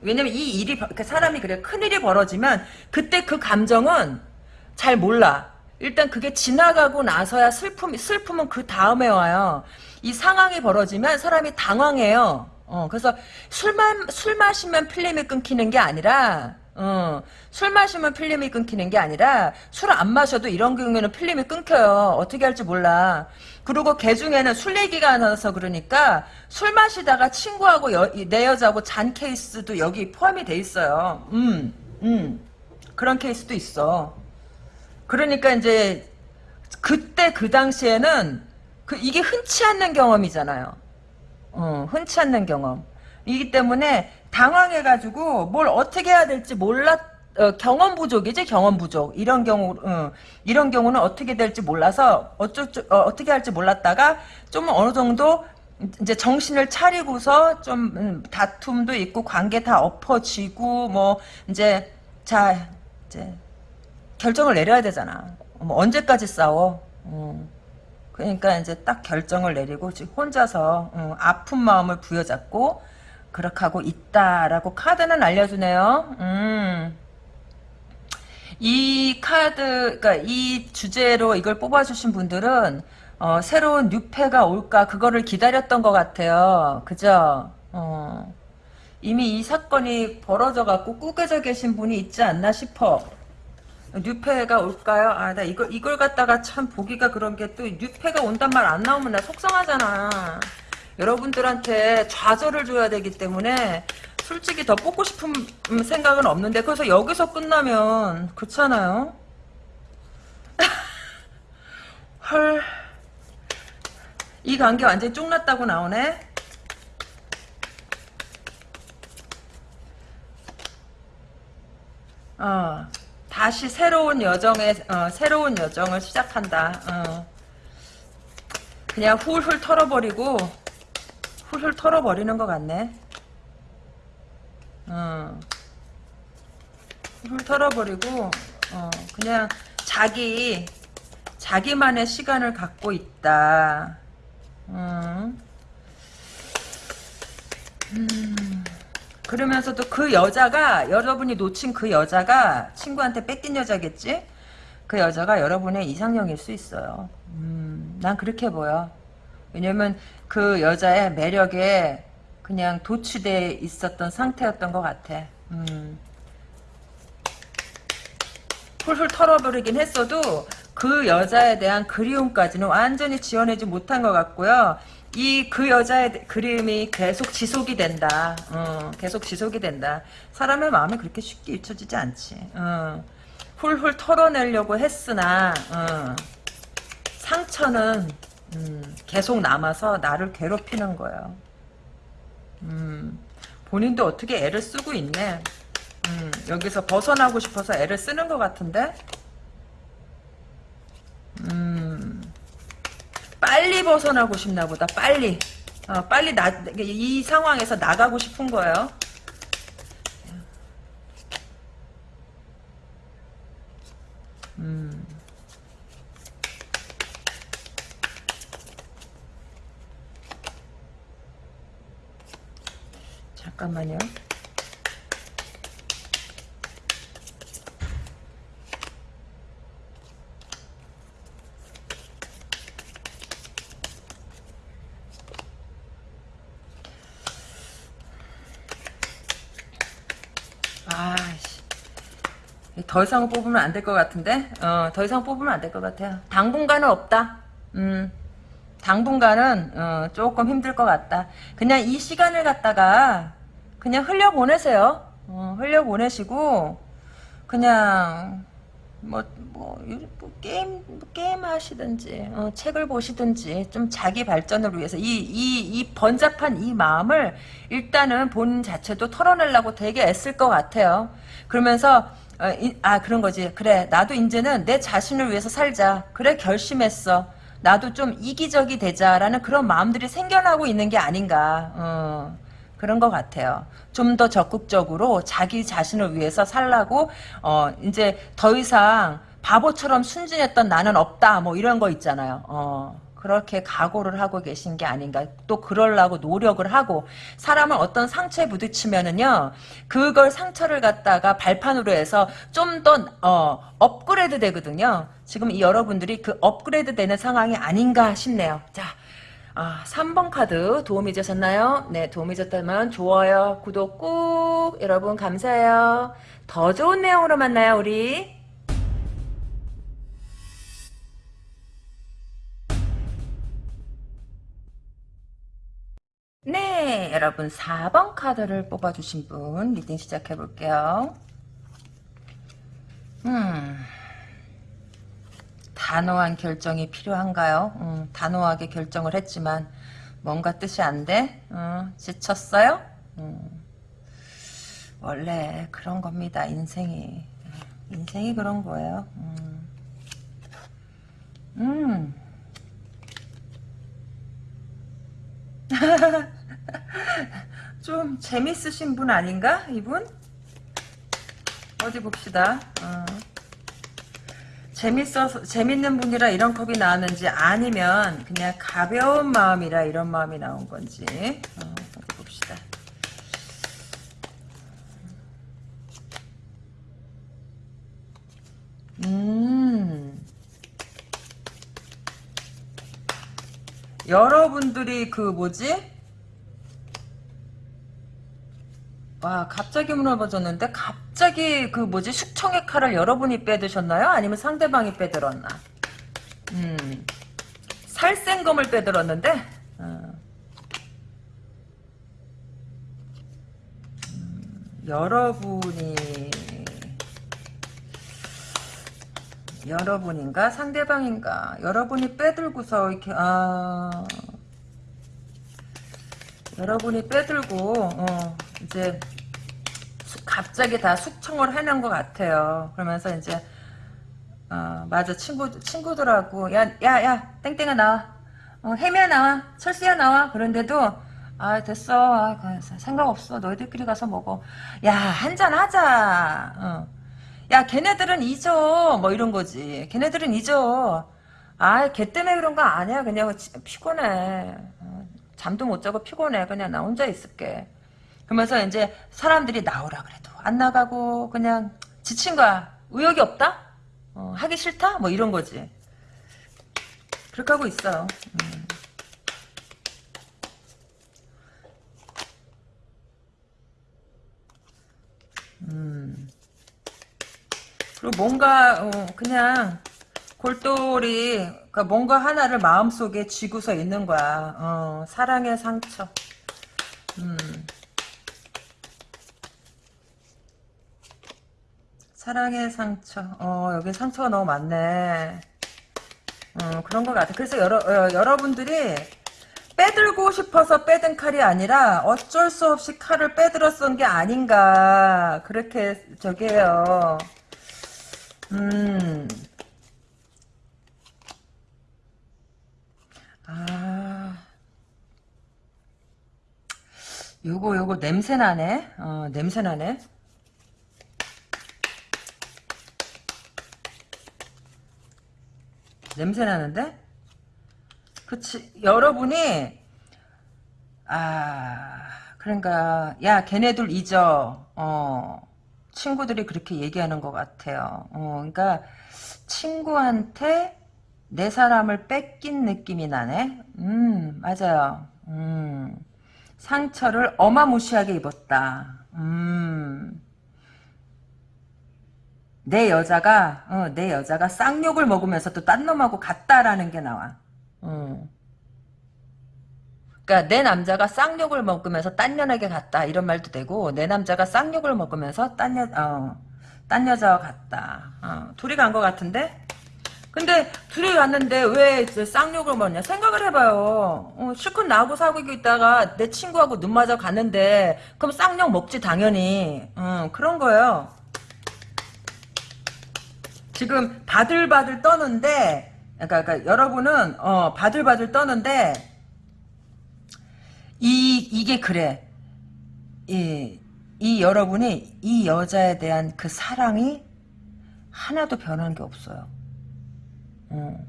왜냐면 이 일이 그 사람이 그래 큰 일이 벌어지면 그때 그 감정은 잘 몰라. 일단 그게 지나가고 나서야 슬픔 슬픔은 그 다음에 와요. 이 상황이 벌어지면 사람이 당황해요. 어, 그래서 술만 술 마시면 필름이 끊기는 게 아니라 어, 술 마시면 필름이 끊기는 게 아니라 술 안 마셔도 이런 경우에는 필름이 끊겨요. 어떻게 할지 몰라. 그리고 개 중에는 술 얘기가 나서 그러니까 술 마시다가 친구하고 여- 내 여자하고 잔 케이스도 여기 포함이 돼 있어요. 음, 음. 그런 케이스도 있어. 그러니까 이제 그때 그 당시에는 그 이게 흔치 않는 경험이잖아요. 어, 흔치 않는 경험. 이기 때문에 당황해가지고 뭘 어떻게 해야 될지 몰랐 어, 경험 부족이지 경험 부족 이런 경우 어, 이런 경우는 어떻게 될지 몰라서 줄- 어, 어떻게 할지 몰랐다가 좀 어느 정도 이제 정신을 차리고서 좀 음, 다툼도 있고 관계 다 엎어지고 뭐 이제 자 이제 결정을 내려야 되잖아. 뭐 언제까지 싸워? 어. 그러니까 이제 딱 결정을 내리고 혼자서 어, 아픈 마음을 부여잡고 그렇게 하고 있다라고 카드는 알려주네요. 음. 이 카드, 그러니까 이 주제로 이걸 뽑아주신 분들은 어, 새로운 뉴페가 올까 그거를 기다렸던 것 같아요. 그죠? 어. 이미 이 사건이 벌어져 갖고 꾸겨져 계신 분이 있지 않나 싶어. 뉴페가 올까요? 아, 나 이걸, 이걸 갖다가 참 보기가 그런 게 또 뉴페가 온단 말 안 나오면 나 속상하잖아. 여러분들한테 좌절을 줘야 되기 때문에 솔직히 더 뽑고 싶은 음, 생각은 없는데 그래서 여기서 끝나면 그렇잖아요. 헐. 이 관계 완전히 쫑났다고 나오네. 어, 다시 새로운 여정에 어, 새로운 여정을 시작한다. 어. 그냥 훌훌 털어버리고 훌훌 털어버리는 것 같네. 어. 훌훌 털어버리고 어, 그냥 자기 자기만의 시간을 갖고 있다. 어. 음. 그러면서도 그 여자가 여러분이 놓친 그 여자가 친구한테 뺏긴 여자겠지? 그 여자가 여러분의 이상형일 수 있어요. 음, 난 그렇게 보여. 왜냐면 그 여자의 매력에 그냥 도취돼 있었던 상태였던 것 같아. 음. 훌훌 털어버리긴 했어도 그 여자에 대한 그리움까지는 완전히 지어내지 못한 것 같고요. 이 그 여자의 그림이 계속 지속이 된다. 어, 계속 지속이 된다. 사람의 마음이 그렇게 쉽게 잊혀지지 않지. 어, 훌훌 털어내려고 했으나 어, 상처는 음, 계속 남아서 나를 괴롭히는 거예요. 음, 본인도 어떻게 애를 쓰고 있네. 음, 여기서 벗어나고 싶어서 애를 쓰는 것 같은데? 음, 빨리 벗어나고 싶나 보다, 빨리. 어, 빨리 나, 이 상황에서 나가고 싶은 거예요. 음. 잠깐만요. 더 이상 뽑으면 안 될 것 같은데? 어, 더 이상 뽑으면 안 될 것 같아요. 당분간은 없다. 음, 당분간은, 어, 조금 힘들 것 같다. 그냥 이 시간을 갖다가, 그냥 흘려보내세요. 어, 흘려보내시고, 그냥, 뭐, 뭐, 요- 뭐 게임, 뭐 게임 하시든지, 어, 책을 보시든지, 좀 자기 발전을 위해서, 이, 이, 이 번잡한 이 마음을 일단은 본인 자체도 털어내려고 되게 애쓸 것 같아요. 그러면서, 어, 이- 아, 그런 거지. 그래, 나도 이제는 내 자신을 위해서 살자. 그래, 결심했어. 나도 좀 이기적이 되자라는 그런 마음들이 생겨나고 있는 게 아닌가. 어. 그런 것 같아요. 좀 더 적극적으로 자기 자신을 위해서 살라고 어 이제 더 이상 바보처럼 순진했던 나는 없다 뭐 이런 거 있잖아요. 어 그렇게 각오를 하고 계신 게 아닌가. 또 그러려고 노력을 하고 사람은 어떤 상처에 부딪히면은요. 그걸 상처를 갖다가 발판으로 해서 좀더 어, 업그레이드 되거든요. 지금 이 여러분들이 그 업그레이드 되는 상황이 아닌가 싶네요. 자, 아, 3번 카드 도움이 되셨나요? 네, 도움이 되셨다면 좋아요, 구독 꾹 여러분 감사해요. 더 좋은 내용으로 만나요, 우리. 네, 여러분 4번 카드를 뽑아주신 분 reading 시작해 볼게요. 음, 단호한 결정이 필요한가요? 음, 단호하게 결정을 했지만 뭔가 뜻이 안 돼? 음, 지쳤어요? 음, 원래 그런 겁니다. 인생이 인생이 그런 거예요. 음. 음. 좀 재밌으신 분 아닌가? 이분? 어디 봅시다. 어. 재밌어서 재밌는 분이라 이런 컵이 나왔는지 아니면 그냥 가벼운 마음이라 이런 마음이 나온 건지 어, 봅시다. 음. 여러분들이 그 뭐지? 와 갑자기 물어봐줬는데 갑 자기 그 뭐지 숙청의 칼을 여러분이 빼드셨나요? 아니면 상대방이 빼들었나? 음 살생검을 빼들었는데 어. 음, 여러분이 여러분인가 상대방인가 여러분이 빼들고서 이렇게 아 여러분이 빼들고 어, 이제 수- 갑자기 다 숙청을 해놓은 것 같아요. 그러면서 이제 어, 맞아. 친구 친구들하고 야 야 야 땡땡아 나와. 어, 혜미야 나와. 철수야 나와. 그런데도 아 됐어. 아, 그, 생각 없어. 너희들끼리 가서 먹어. 야 한잔 하자. 어. 야 걔네들은 잊어. 뭐 이런 거지. 걔네들은 잊어. 아걔 때문에 그런 거 아니야. 그냥 지- 피곤해. 어, 잠도 못 자고 피곤해. 그냥 나 혼자 있을게 그러면서 이제 사람들이 나오라 그래도 안 나가고 그냥 지친 거야 의욕이 없다 어, 하기 싫다 뭐 이런 거지 그렇게 하고 있어요 음. 음. 그리고 뭔가 어, 그냥 골똘히 그러니까 뭔가 하나를 마음속에 쥐고서 있는 거야. 어, 사랑의 상처. 음. 사랑의 상처. 어, 여기 상처가 너무 많네. 어, 그런 것 같아. 그래서 여러, 어, 여러분들이 빼들고 싶어서 빼든 칼이 아니라 어쩔 수 없이 칼을 빼들어 쓴게 아닌가. 그렇게 저게요. 음. 아. 요거 요거 냄새 나네. 어, 냄새 나네. 냄새 나는데? 그치. 여러분이 아, 그러니까 야, 걔네들 잊어. 어. 친구들이 그렇게 얘기하는 것 같아요. 어, 그러니까 친구한테 내 사람을 뺏긴 느낌이 나네. 음, 맞아요. 음, 상처를 어마무시하게 입었다. 음, 내 여자가, 어, 내 여자가 쌍욕을 먹으면서 또 딴 놈하고 갔다라는 게 나와. 음. 그러니까 내 남자가 쌍욕을 먹으면서 딴 년에게 갔다 이런 말도 되고 내 남자가 쌍욕을 먹으면서 딴 여, 어, 딴 여자와 갔다. 어, 둘이 간 것 같은데? 근데 둘이 갔는데 왜 쌍욕을 먹냐? 생각을 해봐요. 어, 실컷 나하고 사귀고 있다가 내 친구하고 눈 맞아 갔는데 그럼 쌍욕 먹지 당연히. 어, 그런 거예요. 지금 바들바들 떠는데 그러니까, 그러니까 여러분은 어, 바들바들 떠는데 이 이게 그래. 이, 이 여러분이 이 여자에 대한 그 사랑이 하나도 변한 게 없어요. 어.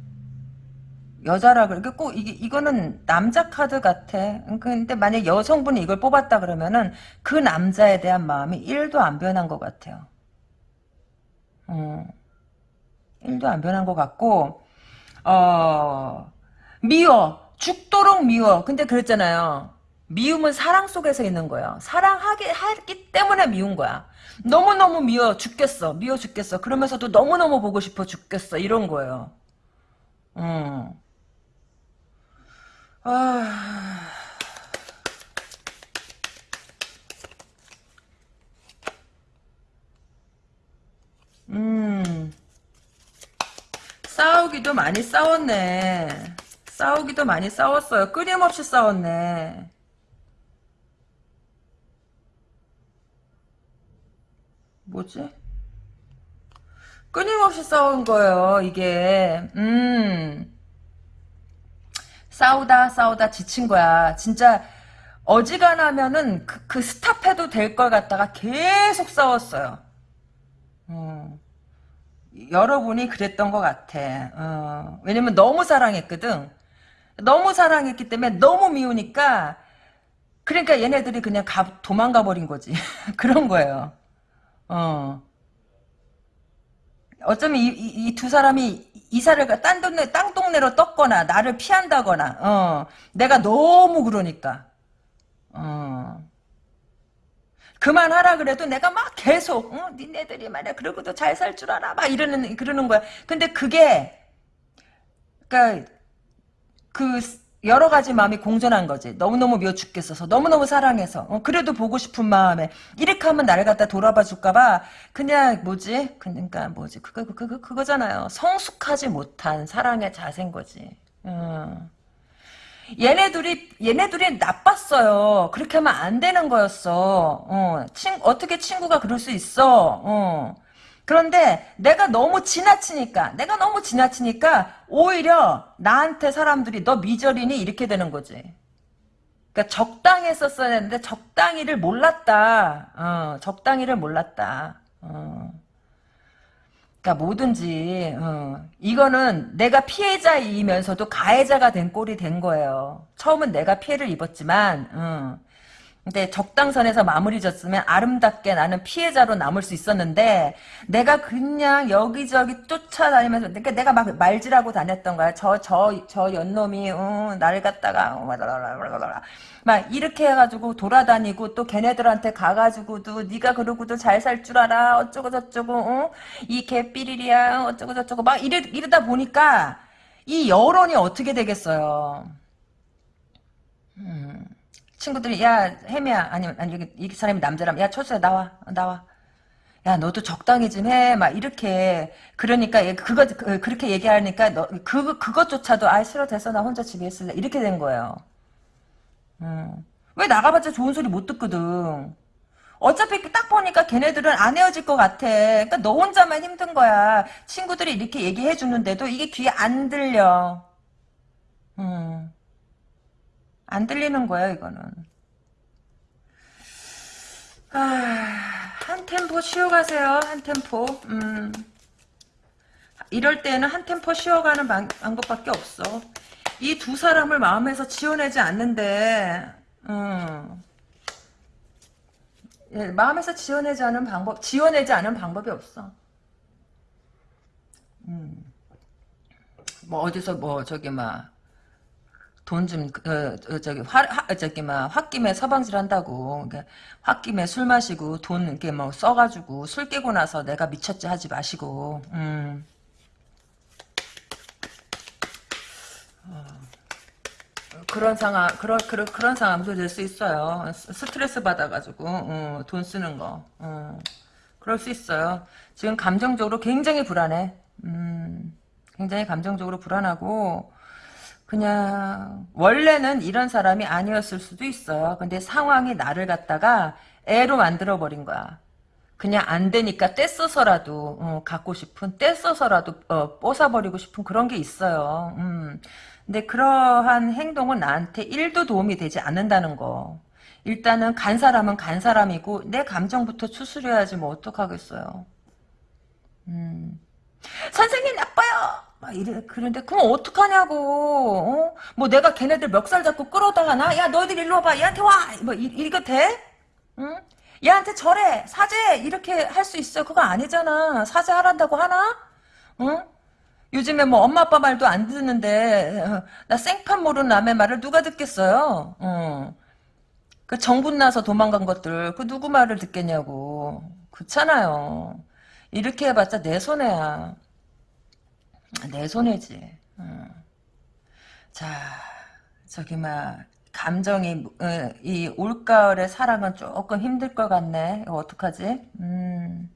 여자라 그래. 꼭 이게 이거는 남자 카드 같아. 근데 만약 여성분이 이걸 뽑았다 그러면은 그 남자에 대한 마음이 1도 안 변한 것 같아요. 어. 1도 안 변한 것 같고 어 미워. 죽도록 미워. 근데 그랬잖아요. 미움은 사랑 속에서 있는 거예요. 사랑하기 하기 때문에 미운 거야. 너무너무 미워 죽겠어. 미워 죽겠어. 그러면서도 너무너무 보고 싶어 죽겠어. 이런 거예요. 음. 아. 음. 싸우기도 많이 싸웠네. 싸우기도 많이 싸웠어요. 끊임없이 싸웠네. 뭐지? 끊임없이 싸운 거예요, 이게. 음. 싸우다, 싸우다 지친 거야. 진짜, 어지간하면은 그, 그 스탑해도 될 걸 갖다가 계속 싸웠어요. 음. 여러분이 그랬던 것 같아. 어. 왜냐면 너무 사랑했거든. 너무 사랑했기 때문에 너무 미우니까, 그러니까 얘네들이 그냥 가, 도망가 버린 거지. 그런 거예요. 어. 어쩌면 이두 사람이 이사를 딴 동네 땅 동네로 떴거나 나를 피한다거나 어 내가 너무 그러니까 어 그만하라 그래도 내가 막 계속 어 니네들이 말이야 그러고도 잘 살 줄 알아 막 이러는 그러는 거야 근데 그게 그러니까 그 여러 가지 마음이 공존한 거지. 너무너무 미워 죽겠어서. 너무너무 사랑해서. 어, 그래도 보고 싶은 마음에. 이렇게 하면 나를 갖다 돌아봐 줄까 봐. 그냥, 뭐지? 그러니까, 뭐지? 그거, 그거, 그거잖아요. 성숙하지 못한 사랑의 자세인 거지. 어. 얘네들이, 얘네들이 나빴어요. 그렇게 하면 안 되는 거였어. 어, 친, 어떻게 친구가 그럴 수 있어. 어. 그런데 내가 너무 지나치니까 내가 너무 지나치니까 오히려 나한테 사람들이 너 미저리니 이렇게 되는 거지. 그러니까 적당히 했었어야 했는데 적당히를 몰랐다. 어, 적당히를 몰랐다. 어. 그러니까 뭐든지 어, 이거는 내가 피해자이면서도 가해자가 된 꼴이 된 거예요. 처음은 내가 피해를 입었지만 어, 근데 적당선에서 마무리 졌으면 아름답게 나는 피해자로 남을 수 있었는데 내가 그냥 여기저기 쫓아다니면서 그러니까 내가 막 말질하고 다녔던 거야. 저 저 저 연놈이 어, 나를 갖다가 어, 막 이렇게 해가지고 돌아다니고 또 걔네들한테 가가지고도 네가 그러고도 잘 살 줄 알아 어쩌고 저쩌고 어? 이 개삐리리야 어쩌고 저쩌고 막 이래, 이러다 보니까 이 여론이 어떻게 되겠어요. 음. 친구들이 야 혜미야 아니면 아니 여기 이 사람이 남자라면 야 철수야 나와 나와 야 너도 적당히 좀 해 막 이렇게 그러니까 그거 그, 그렇게 얘기하니까 너 그 그것조차도 아 싫어 됐어 나 혼자 집에 있을래 이렇게 된 거예요. 음. 왜 나가봤자 좋은 소리 못 듣거든. 어차피 딱 보니까 걔네들은 안 헤어질 것 같아. 그러니까 너 혼자만 힘든 거야. 친구들이 이렇게 얘기해 주는데도 이게 귀에 안 들려. 음. 안 들리는 거야 이거는. 아, 한 템포 쉬어가세요. 한 템포. 음. 이럴 때는 한 템포 쉬어가는 방, 법밖에 없어. 이 두 사람을 마음에서 지워내지 않는데, 음. 예, 마음에서 지워내지 않은 방법, 지워내지 않은 방법이 없어. 음. 뭐 어디서 뭐 저기 막 돈좀 어, 어, 저기 화 하, 저기 막 홧김에 서방질 한다고. 그러니까 홧김에 술 마시고 돈 이렇게 뭐 써가지고 술 깨고 나서 내가 미쳤지 하지 마시고. 음. 어, 그런 상황 그런 그런 그런 상황도 될 수 있어요. 스트레스 받아가지고 어, 돈 쓰는 거. 어, 그럴 수 있어요. 지금 감정적으로 굉장히 불안해. 음, 굉장히 감정적으로 불안하고 그냥 원래는 이런 사람이 아니었을 수도 있어요. 근데 상황이 나를 갖다가 애로 만들어 버린 거야. 그냥 안 되니까 떼써서라도 어, 갖고 싶은 떼써서라도 어, 뽀사버리고 싶은 그런 게 있어요. 음. 근데 그러한 행동은 나한테 1도 도움이 되지 않는다는 거. 일단은 간 사람은 간 사람이고 내 감정부터 추스려야지 뭐 어떡하겠어요. 음. 선생님 나빠요. 막 이래 그런데 그럼 어떡하냐고 어? 뭐 내가 걔네들 멱살 잡고 끌어다가 나 야 너희들 일로 와봐 얘한테 와뭐 이거 돼? 응? 얘한테 절해 사죄 이렇게 할 수 있어 그거 아니잖아 사죄하란다고 하나? 응? 요즘에 뭐 엄마 아빠 말도 안 듣는데 어, 나 생판 모르는 남의 말을 누가 듣겠어요? 어. 그 정분 나서 도망간 것들 그 누구 말을 듣겠냐고 그렇잖아요. 이렇게 해봤자 내 손해야. 내 손해지. 어. 자 저기 막 감정이 어, 이 올가을의 사랑은 조금 힘들 것 같네. 이거 어떡하지? 음.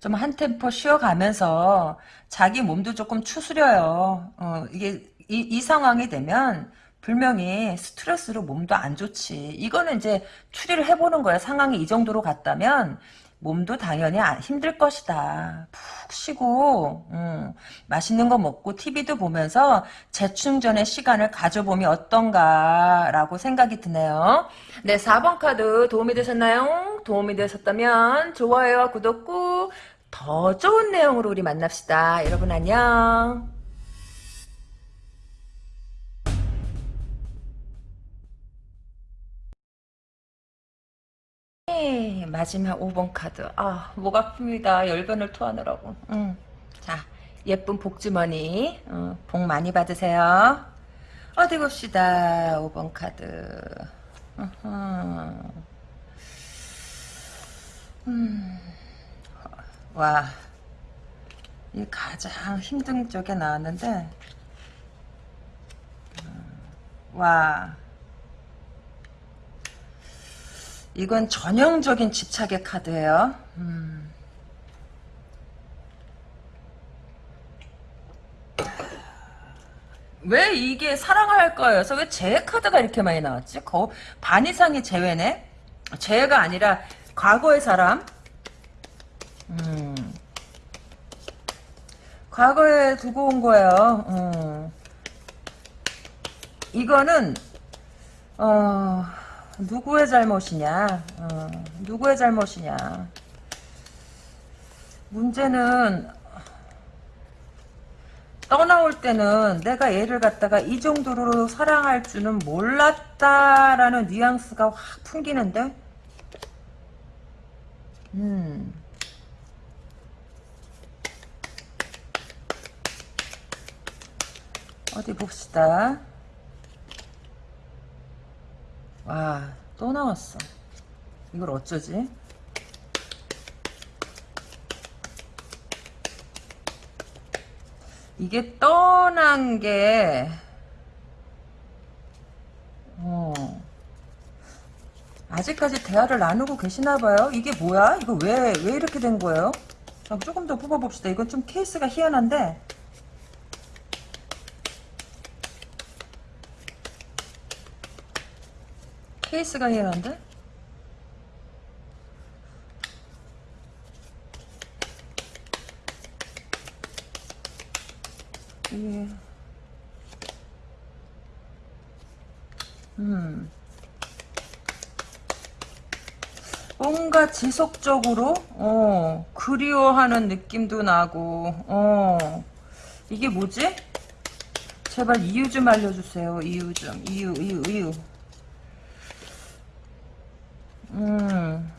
좀 한 템포 쉬어가면서 자기 몸도 조금 추스려요. 어, 이게 이, 이 상황이 되면 분명히 스트레스로 몸도 안 좋지. 이거는 이제 추리를 해보는 거야. 상황이 이 정도로 갔다면 몸도 당연히 힘들 것이다. 푹 쉬고 음, 맛있는 거 먹고 TV도 보면서 재충전의 시간을 가져보면 어떤가라고 생각이 드네요. 네, 4번 카드 도움이 되셨나요? 도움이 되셨다면 좋아요와 구독 꾹더 좋은 내용으로 우리 만납시다. 여러분 안녕. 네, 마지막 5번 카드. 아, 목 아픕니다. 열변을 토하느라고. 음. 자, 예쁜 복주머니. 어, 복 많이 받으세요. 어디 봅시다. 5번 카드. 음. 와. 이 가장 힘든 쪽에 나왔는데. 음, 와. 이건 전형적인 집착의 카드예요. 음. 왜 이게 사랑할 거여서 왜 재회 카드가 이렇게 많이 나왔지? 거, 반 이상이 재회네? 재회가 아니라 과거의 사람? 음. 과거에 두고 온 거예요. 음. 이거는 어... 누구의 잘못이냐? 어, 누구의 잘못이냐? 문제는 떠나올 때는 내가 얘를 갖다가 이 정도로 사랑할 줄은 몰랐다라는 뉘앙스가 확 풍기는데 음. 어디 봅시다. 와, 또 나왔어. 이걸 어쩌지? 이게 떠난 게, 어, 아직까지 대화를 나누고 계시나봐요. 이게 뭐야? 이거 왜, 왜 이렇게 된 거예요? 자, 조금 더 뽑아봅시다. 이건 좀 케이스가 희한한데, 케이스가 희한한데? 이게 음. 뭔가 지속적으로 어 그리워하는 느낌도 나고 어. 이게 뭐지? 제발 이유 좀 알려주세요. 이유 좀. 이유 이유 이유 음.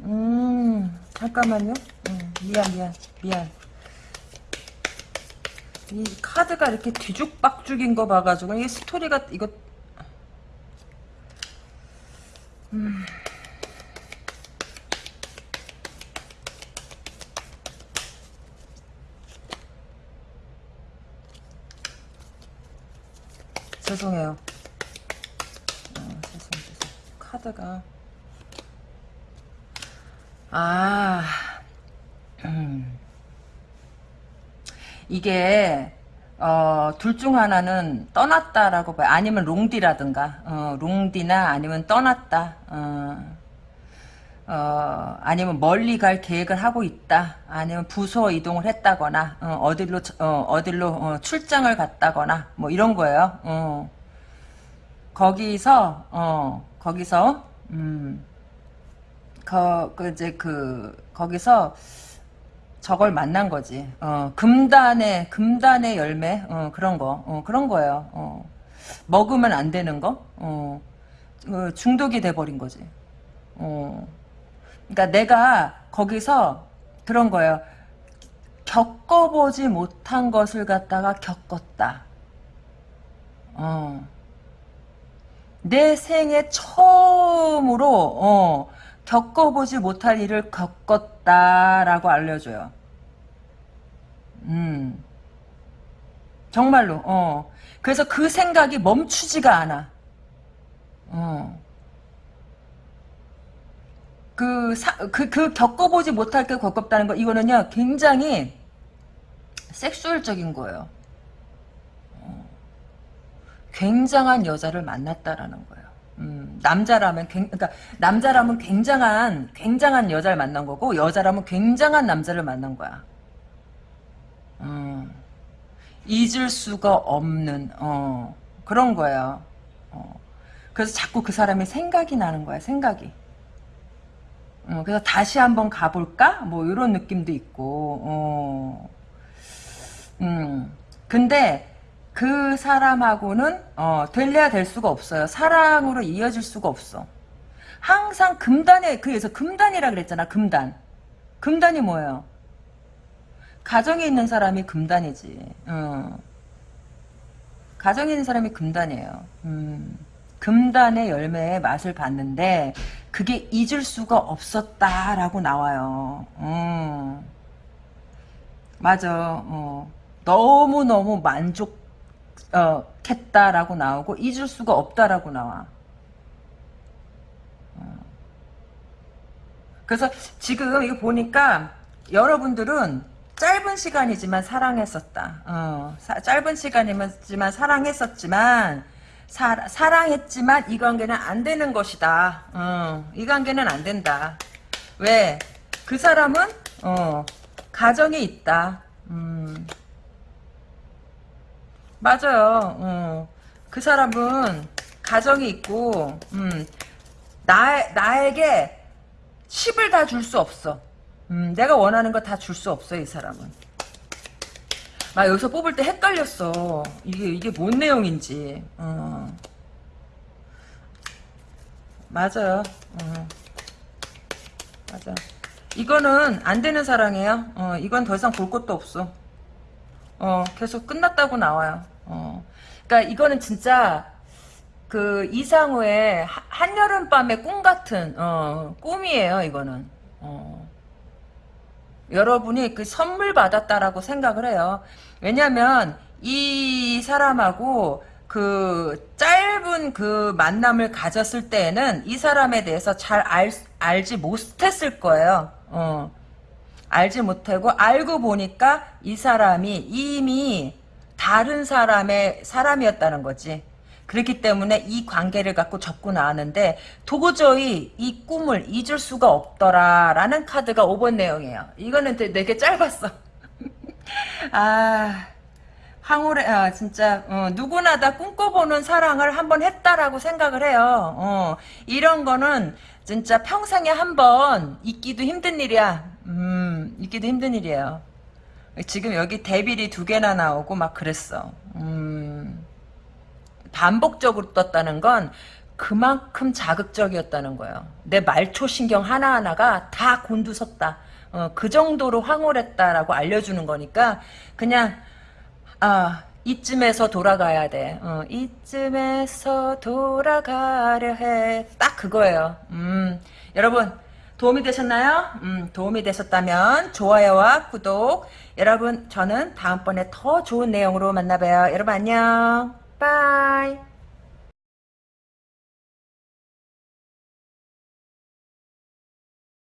음, 잠깐만요. 음, 미안, 미안, 미안. 이 카드가 이렇게 뒤죽박죽인 거 봐가지고, 이 스토리가, 이거, 죄송해요. 어, 죄송, 죄송. 카드가. 아, 음. 이게, 어, 둘 중 하나는 떠났다라고 봐요. 아니면 롱디라든가, 어, 롱디나 아니면 떠났다. 어, 어, 아니면 멀리 갈 계획을 하고 있다. 아니면 부서 이동을 했다거나, 어, 디로 어, 디로 어, 출장을 갔다거나, 뭐 이런 거예요. 어. 거기서, 어, 거기서, 음, 거, 그, 이제 그, 거기서 저걸 만난 거지. 어, 금단의, 금단의 열매, 어, 그런 거, 어, 그런 거예요. 어. 먹으면 안 되는 거, 어. 어, 중독이 돼버린 거지. 어. 그러니까 내가 거기서 그런 거예요. 겪어보지 못한 것을 갖다가 겪었다. 어. 내 생애 처음으로 어, 겪어보지 못할 일을 겪었다라고 알려줘요. 음. 정말로. 어. 그래서 그 생각이 멈추지가 않아. 어. 그, 사, 그, 그 겪어보지 못할 게 겪었다는 거, 이거는요, 굉장히 섹슈얼적인 거예요. 어. 굉장한 여자를 만났다라는 거예요. 음, 남자라면, 굉, 그러니까, 남자라면 굉장한, 굉장한 여자를 만난 거고, 여자라면 굉장한 남자를 만난 거야. 음, 잊을 수가 없는, 어, 그런 거예요. 어. 그래서 자꾸 그 사람의 생각이 나는 거야, 생각이. 어, 그래서 다시 한번 가볼까? 뭐 이런 느낌도 있고. 어. 음. 근데 그 사람하고는 어, 될래야 될 수가 없어요. 사랑으로 이어질 수가 없어. 항상 금단에 그래서 금단이라 그랬잖아. 금단. 금단이 뭐예요? 가정에 있는 사람이 금단이지. 어. 가정에 있는 사람이 금단이에요. 음. 금단의 열매의 맛을 봤는데 그게 잊을 수가 없었다라고 나와요. 음. 맞아. 어. 너무너무 만족했다라고 나오고 잊을 수가 없다라고 나와. 어. 그래서 지금 이거 보니까 여러분들은 짧은 시간이지만 사랑했었다. 어, 사, 짧은 시간이지만 사랑했었지만 사, 사랑했지만 이 관계는 안 되는 것이다. 어, 이 관계는 안 된다. 왜? 그 사람은 어, 가정이 있다. 음. 맞아요. 어. 그 사람은 가정이 있고 음, 나, 나에게 10을 다 줄 수 없어. 음, 내가 원하는 거 다 줄 수 없어 이 사람은. 나 여기서 뽑을 때 헷갈렸어. 이게 이게 뭔 내용인지. 어. 맞아요. 어. 맞아. 이거는 안 되는 사랑이에요. 어, 이건 더 이상 볼 것도 없어. 어, 계속 끝났다고 나와요. 어. 그러니까 이거는 진짜 그 이상우의 한여름 밤의 꿈 같은 어, 꿈이에요. 이거는. 어. 여러분이 그 선물 받았다라고 생각을 해요. 왜냐면 이 사람하고 그 짧은 그 만남을 가졌을 때에는 이 사람에 대해서 잘 알, 알지 못했을 거예요. 어. 알지 못하고 알고 보니까 이 사람이 이미 다른 사람의 사람이었다는 거지. 그렇기 때문에 이 관계를 갖고 접고 나왔는데 도저히 이 꿈을 잊을 수가 없더라라는 카드가 5번 내용이에요. 이거는 되게 짧았어. 아 황홀해 아, 진짜 어, 누구나 다 꿈꿔보는 사랑을 한번 했다라고 생각을 해요. 어, 이런 거는 진짜 평생에 한 번 있기도 힘든 일이야. 음, 있기도 힘든 일이에요. 지금 여기 데빌이 두 개나 나오고 막 그랬어. 음. 반복적으로 떴다는 건 그만큼 자극적이었다는 거예요. 내 말초 신경 하나하나가 다 곤두섰다. 어, 그 정도로 황홀했다라고 알려주는 거니까 그냥 아 이쯤에서 돌아가야 돼. 어, 이쯤에서 돌아가려 해. 딱 그거예요. 음, 여러분 도움이 되셨나요? 음, 도움이 되셨다면 좋아요와 구독. 여러분 저는 다음번에 더 좋은 내용으로 만나봐요. 여러분 안녕. Bye.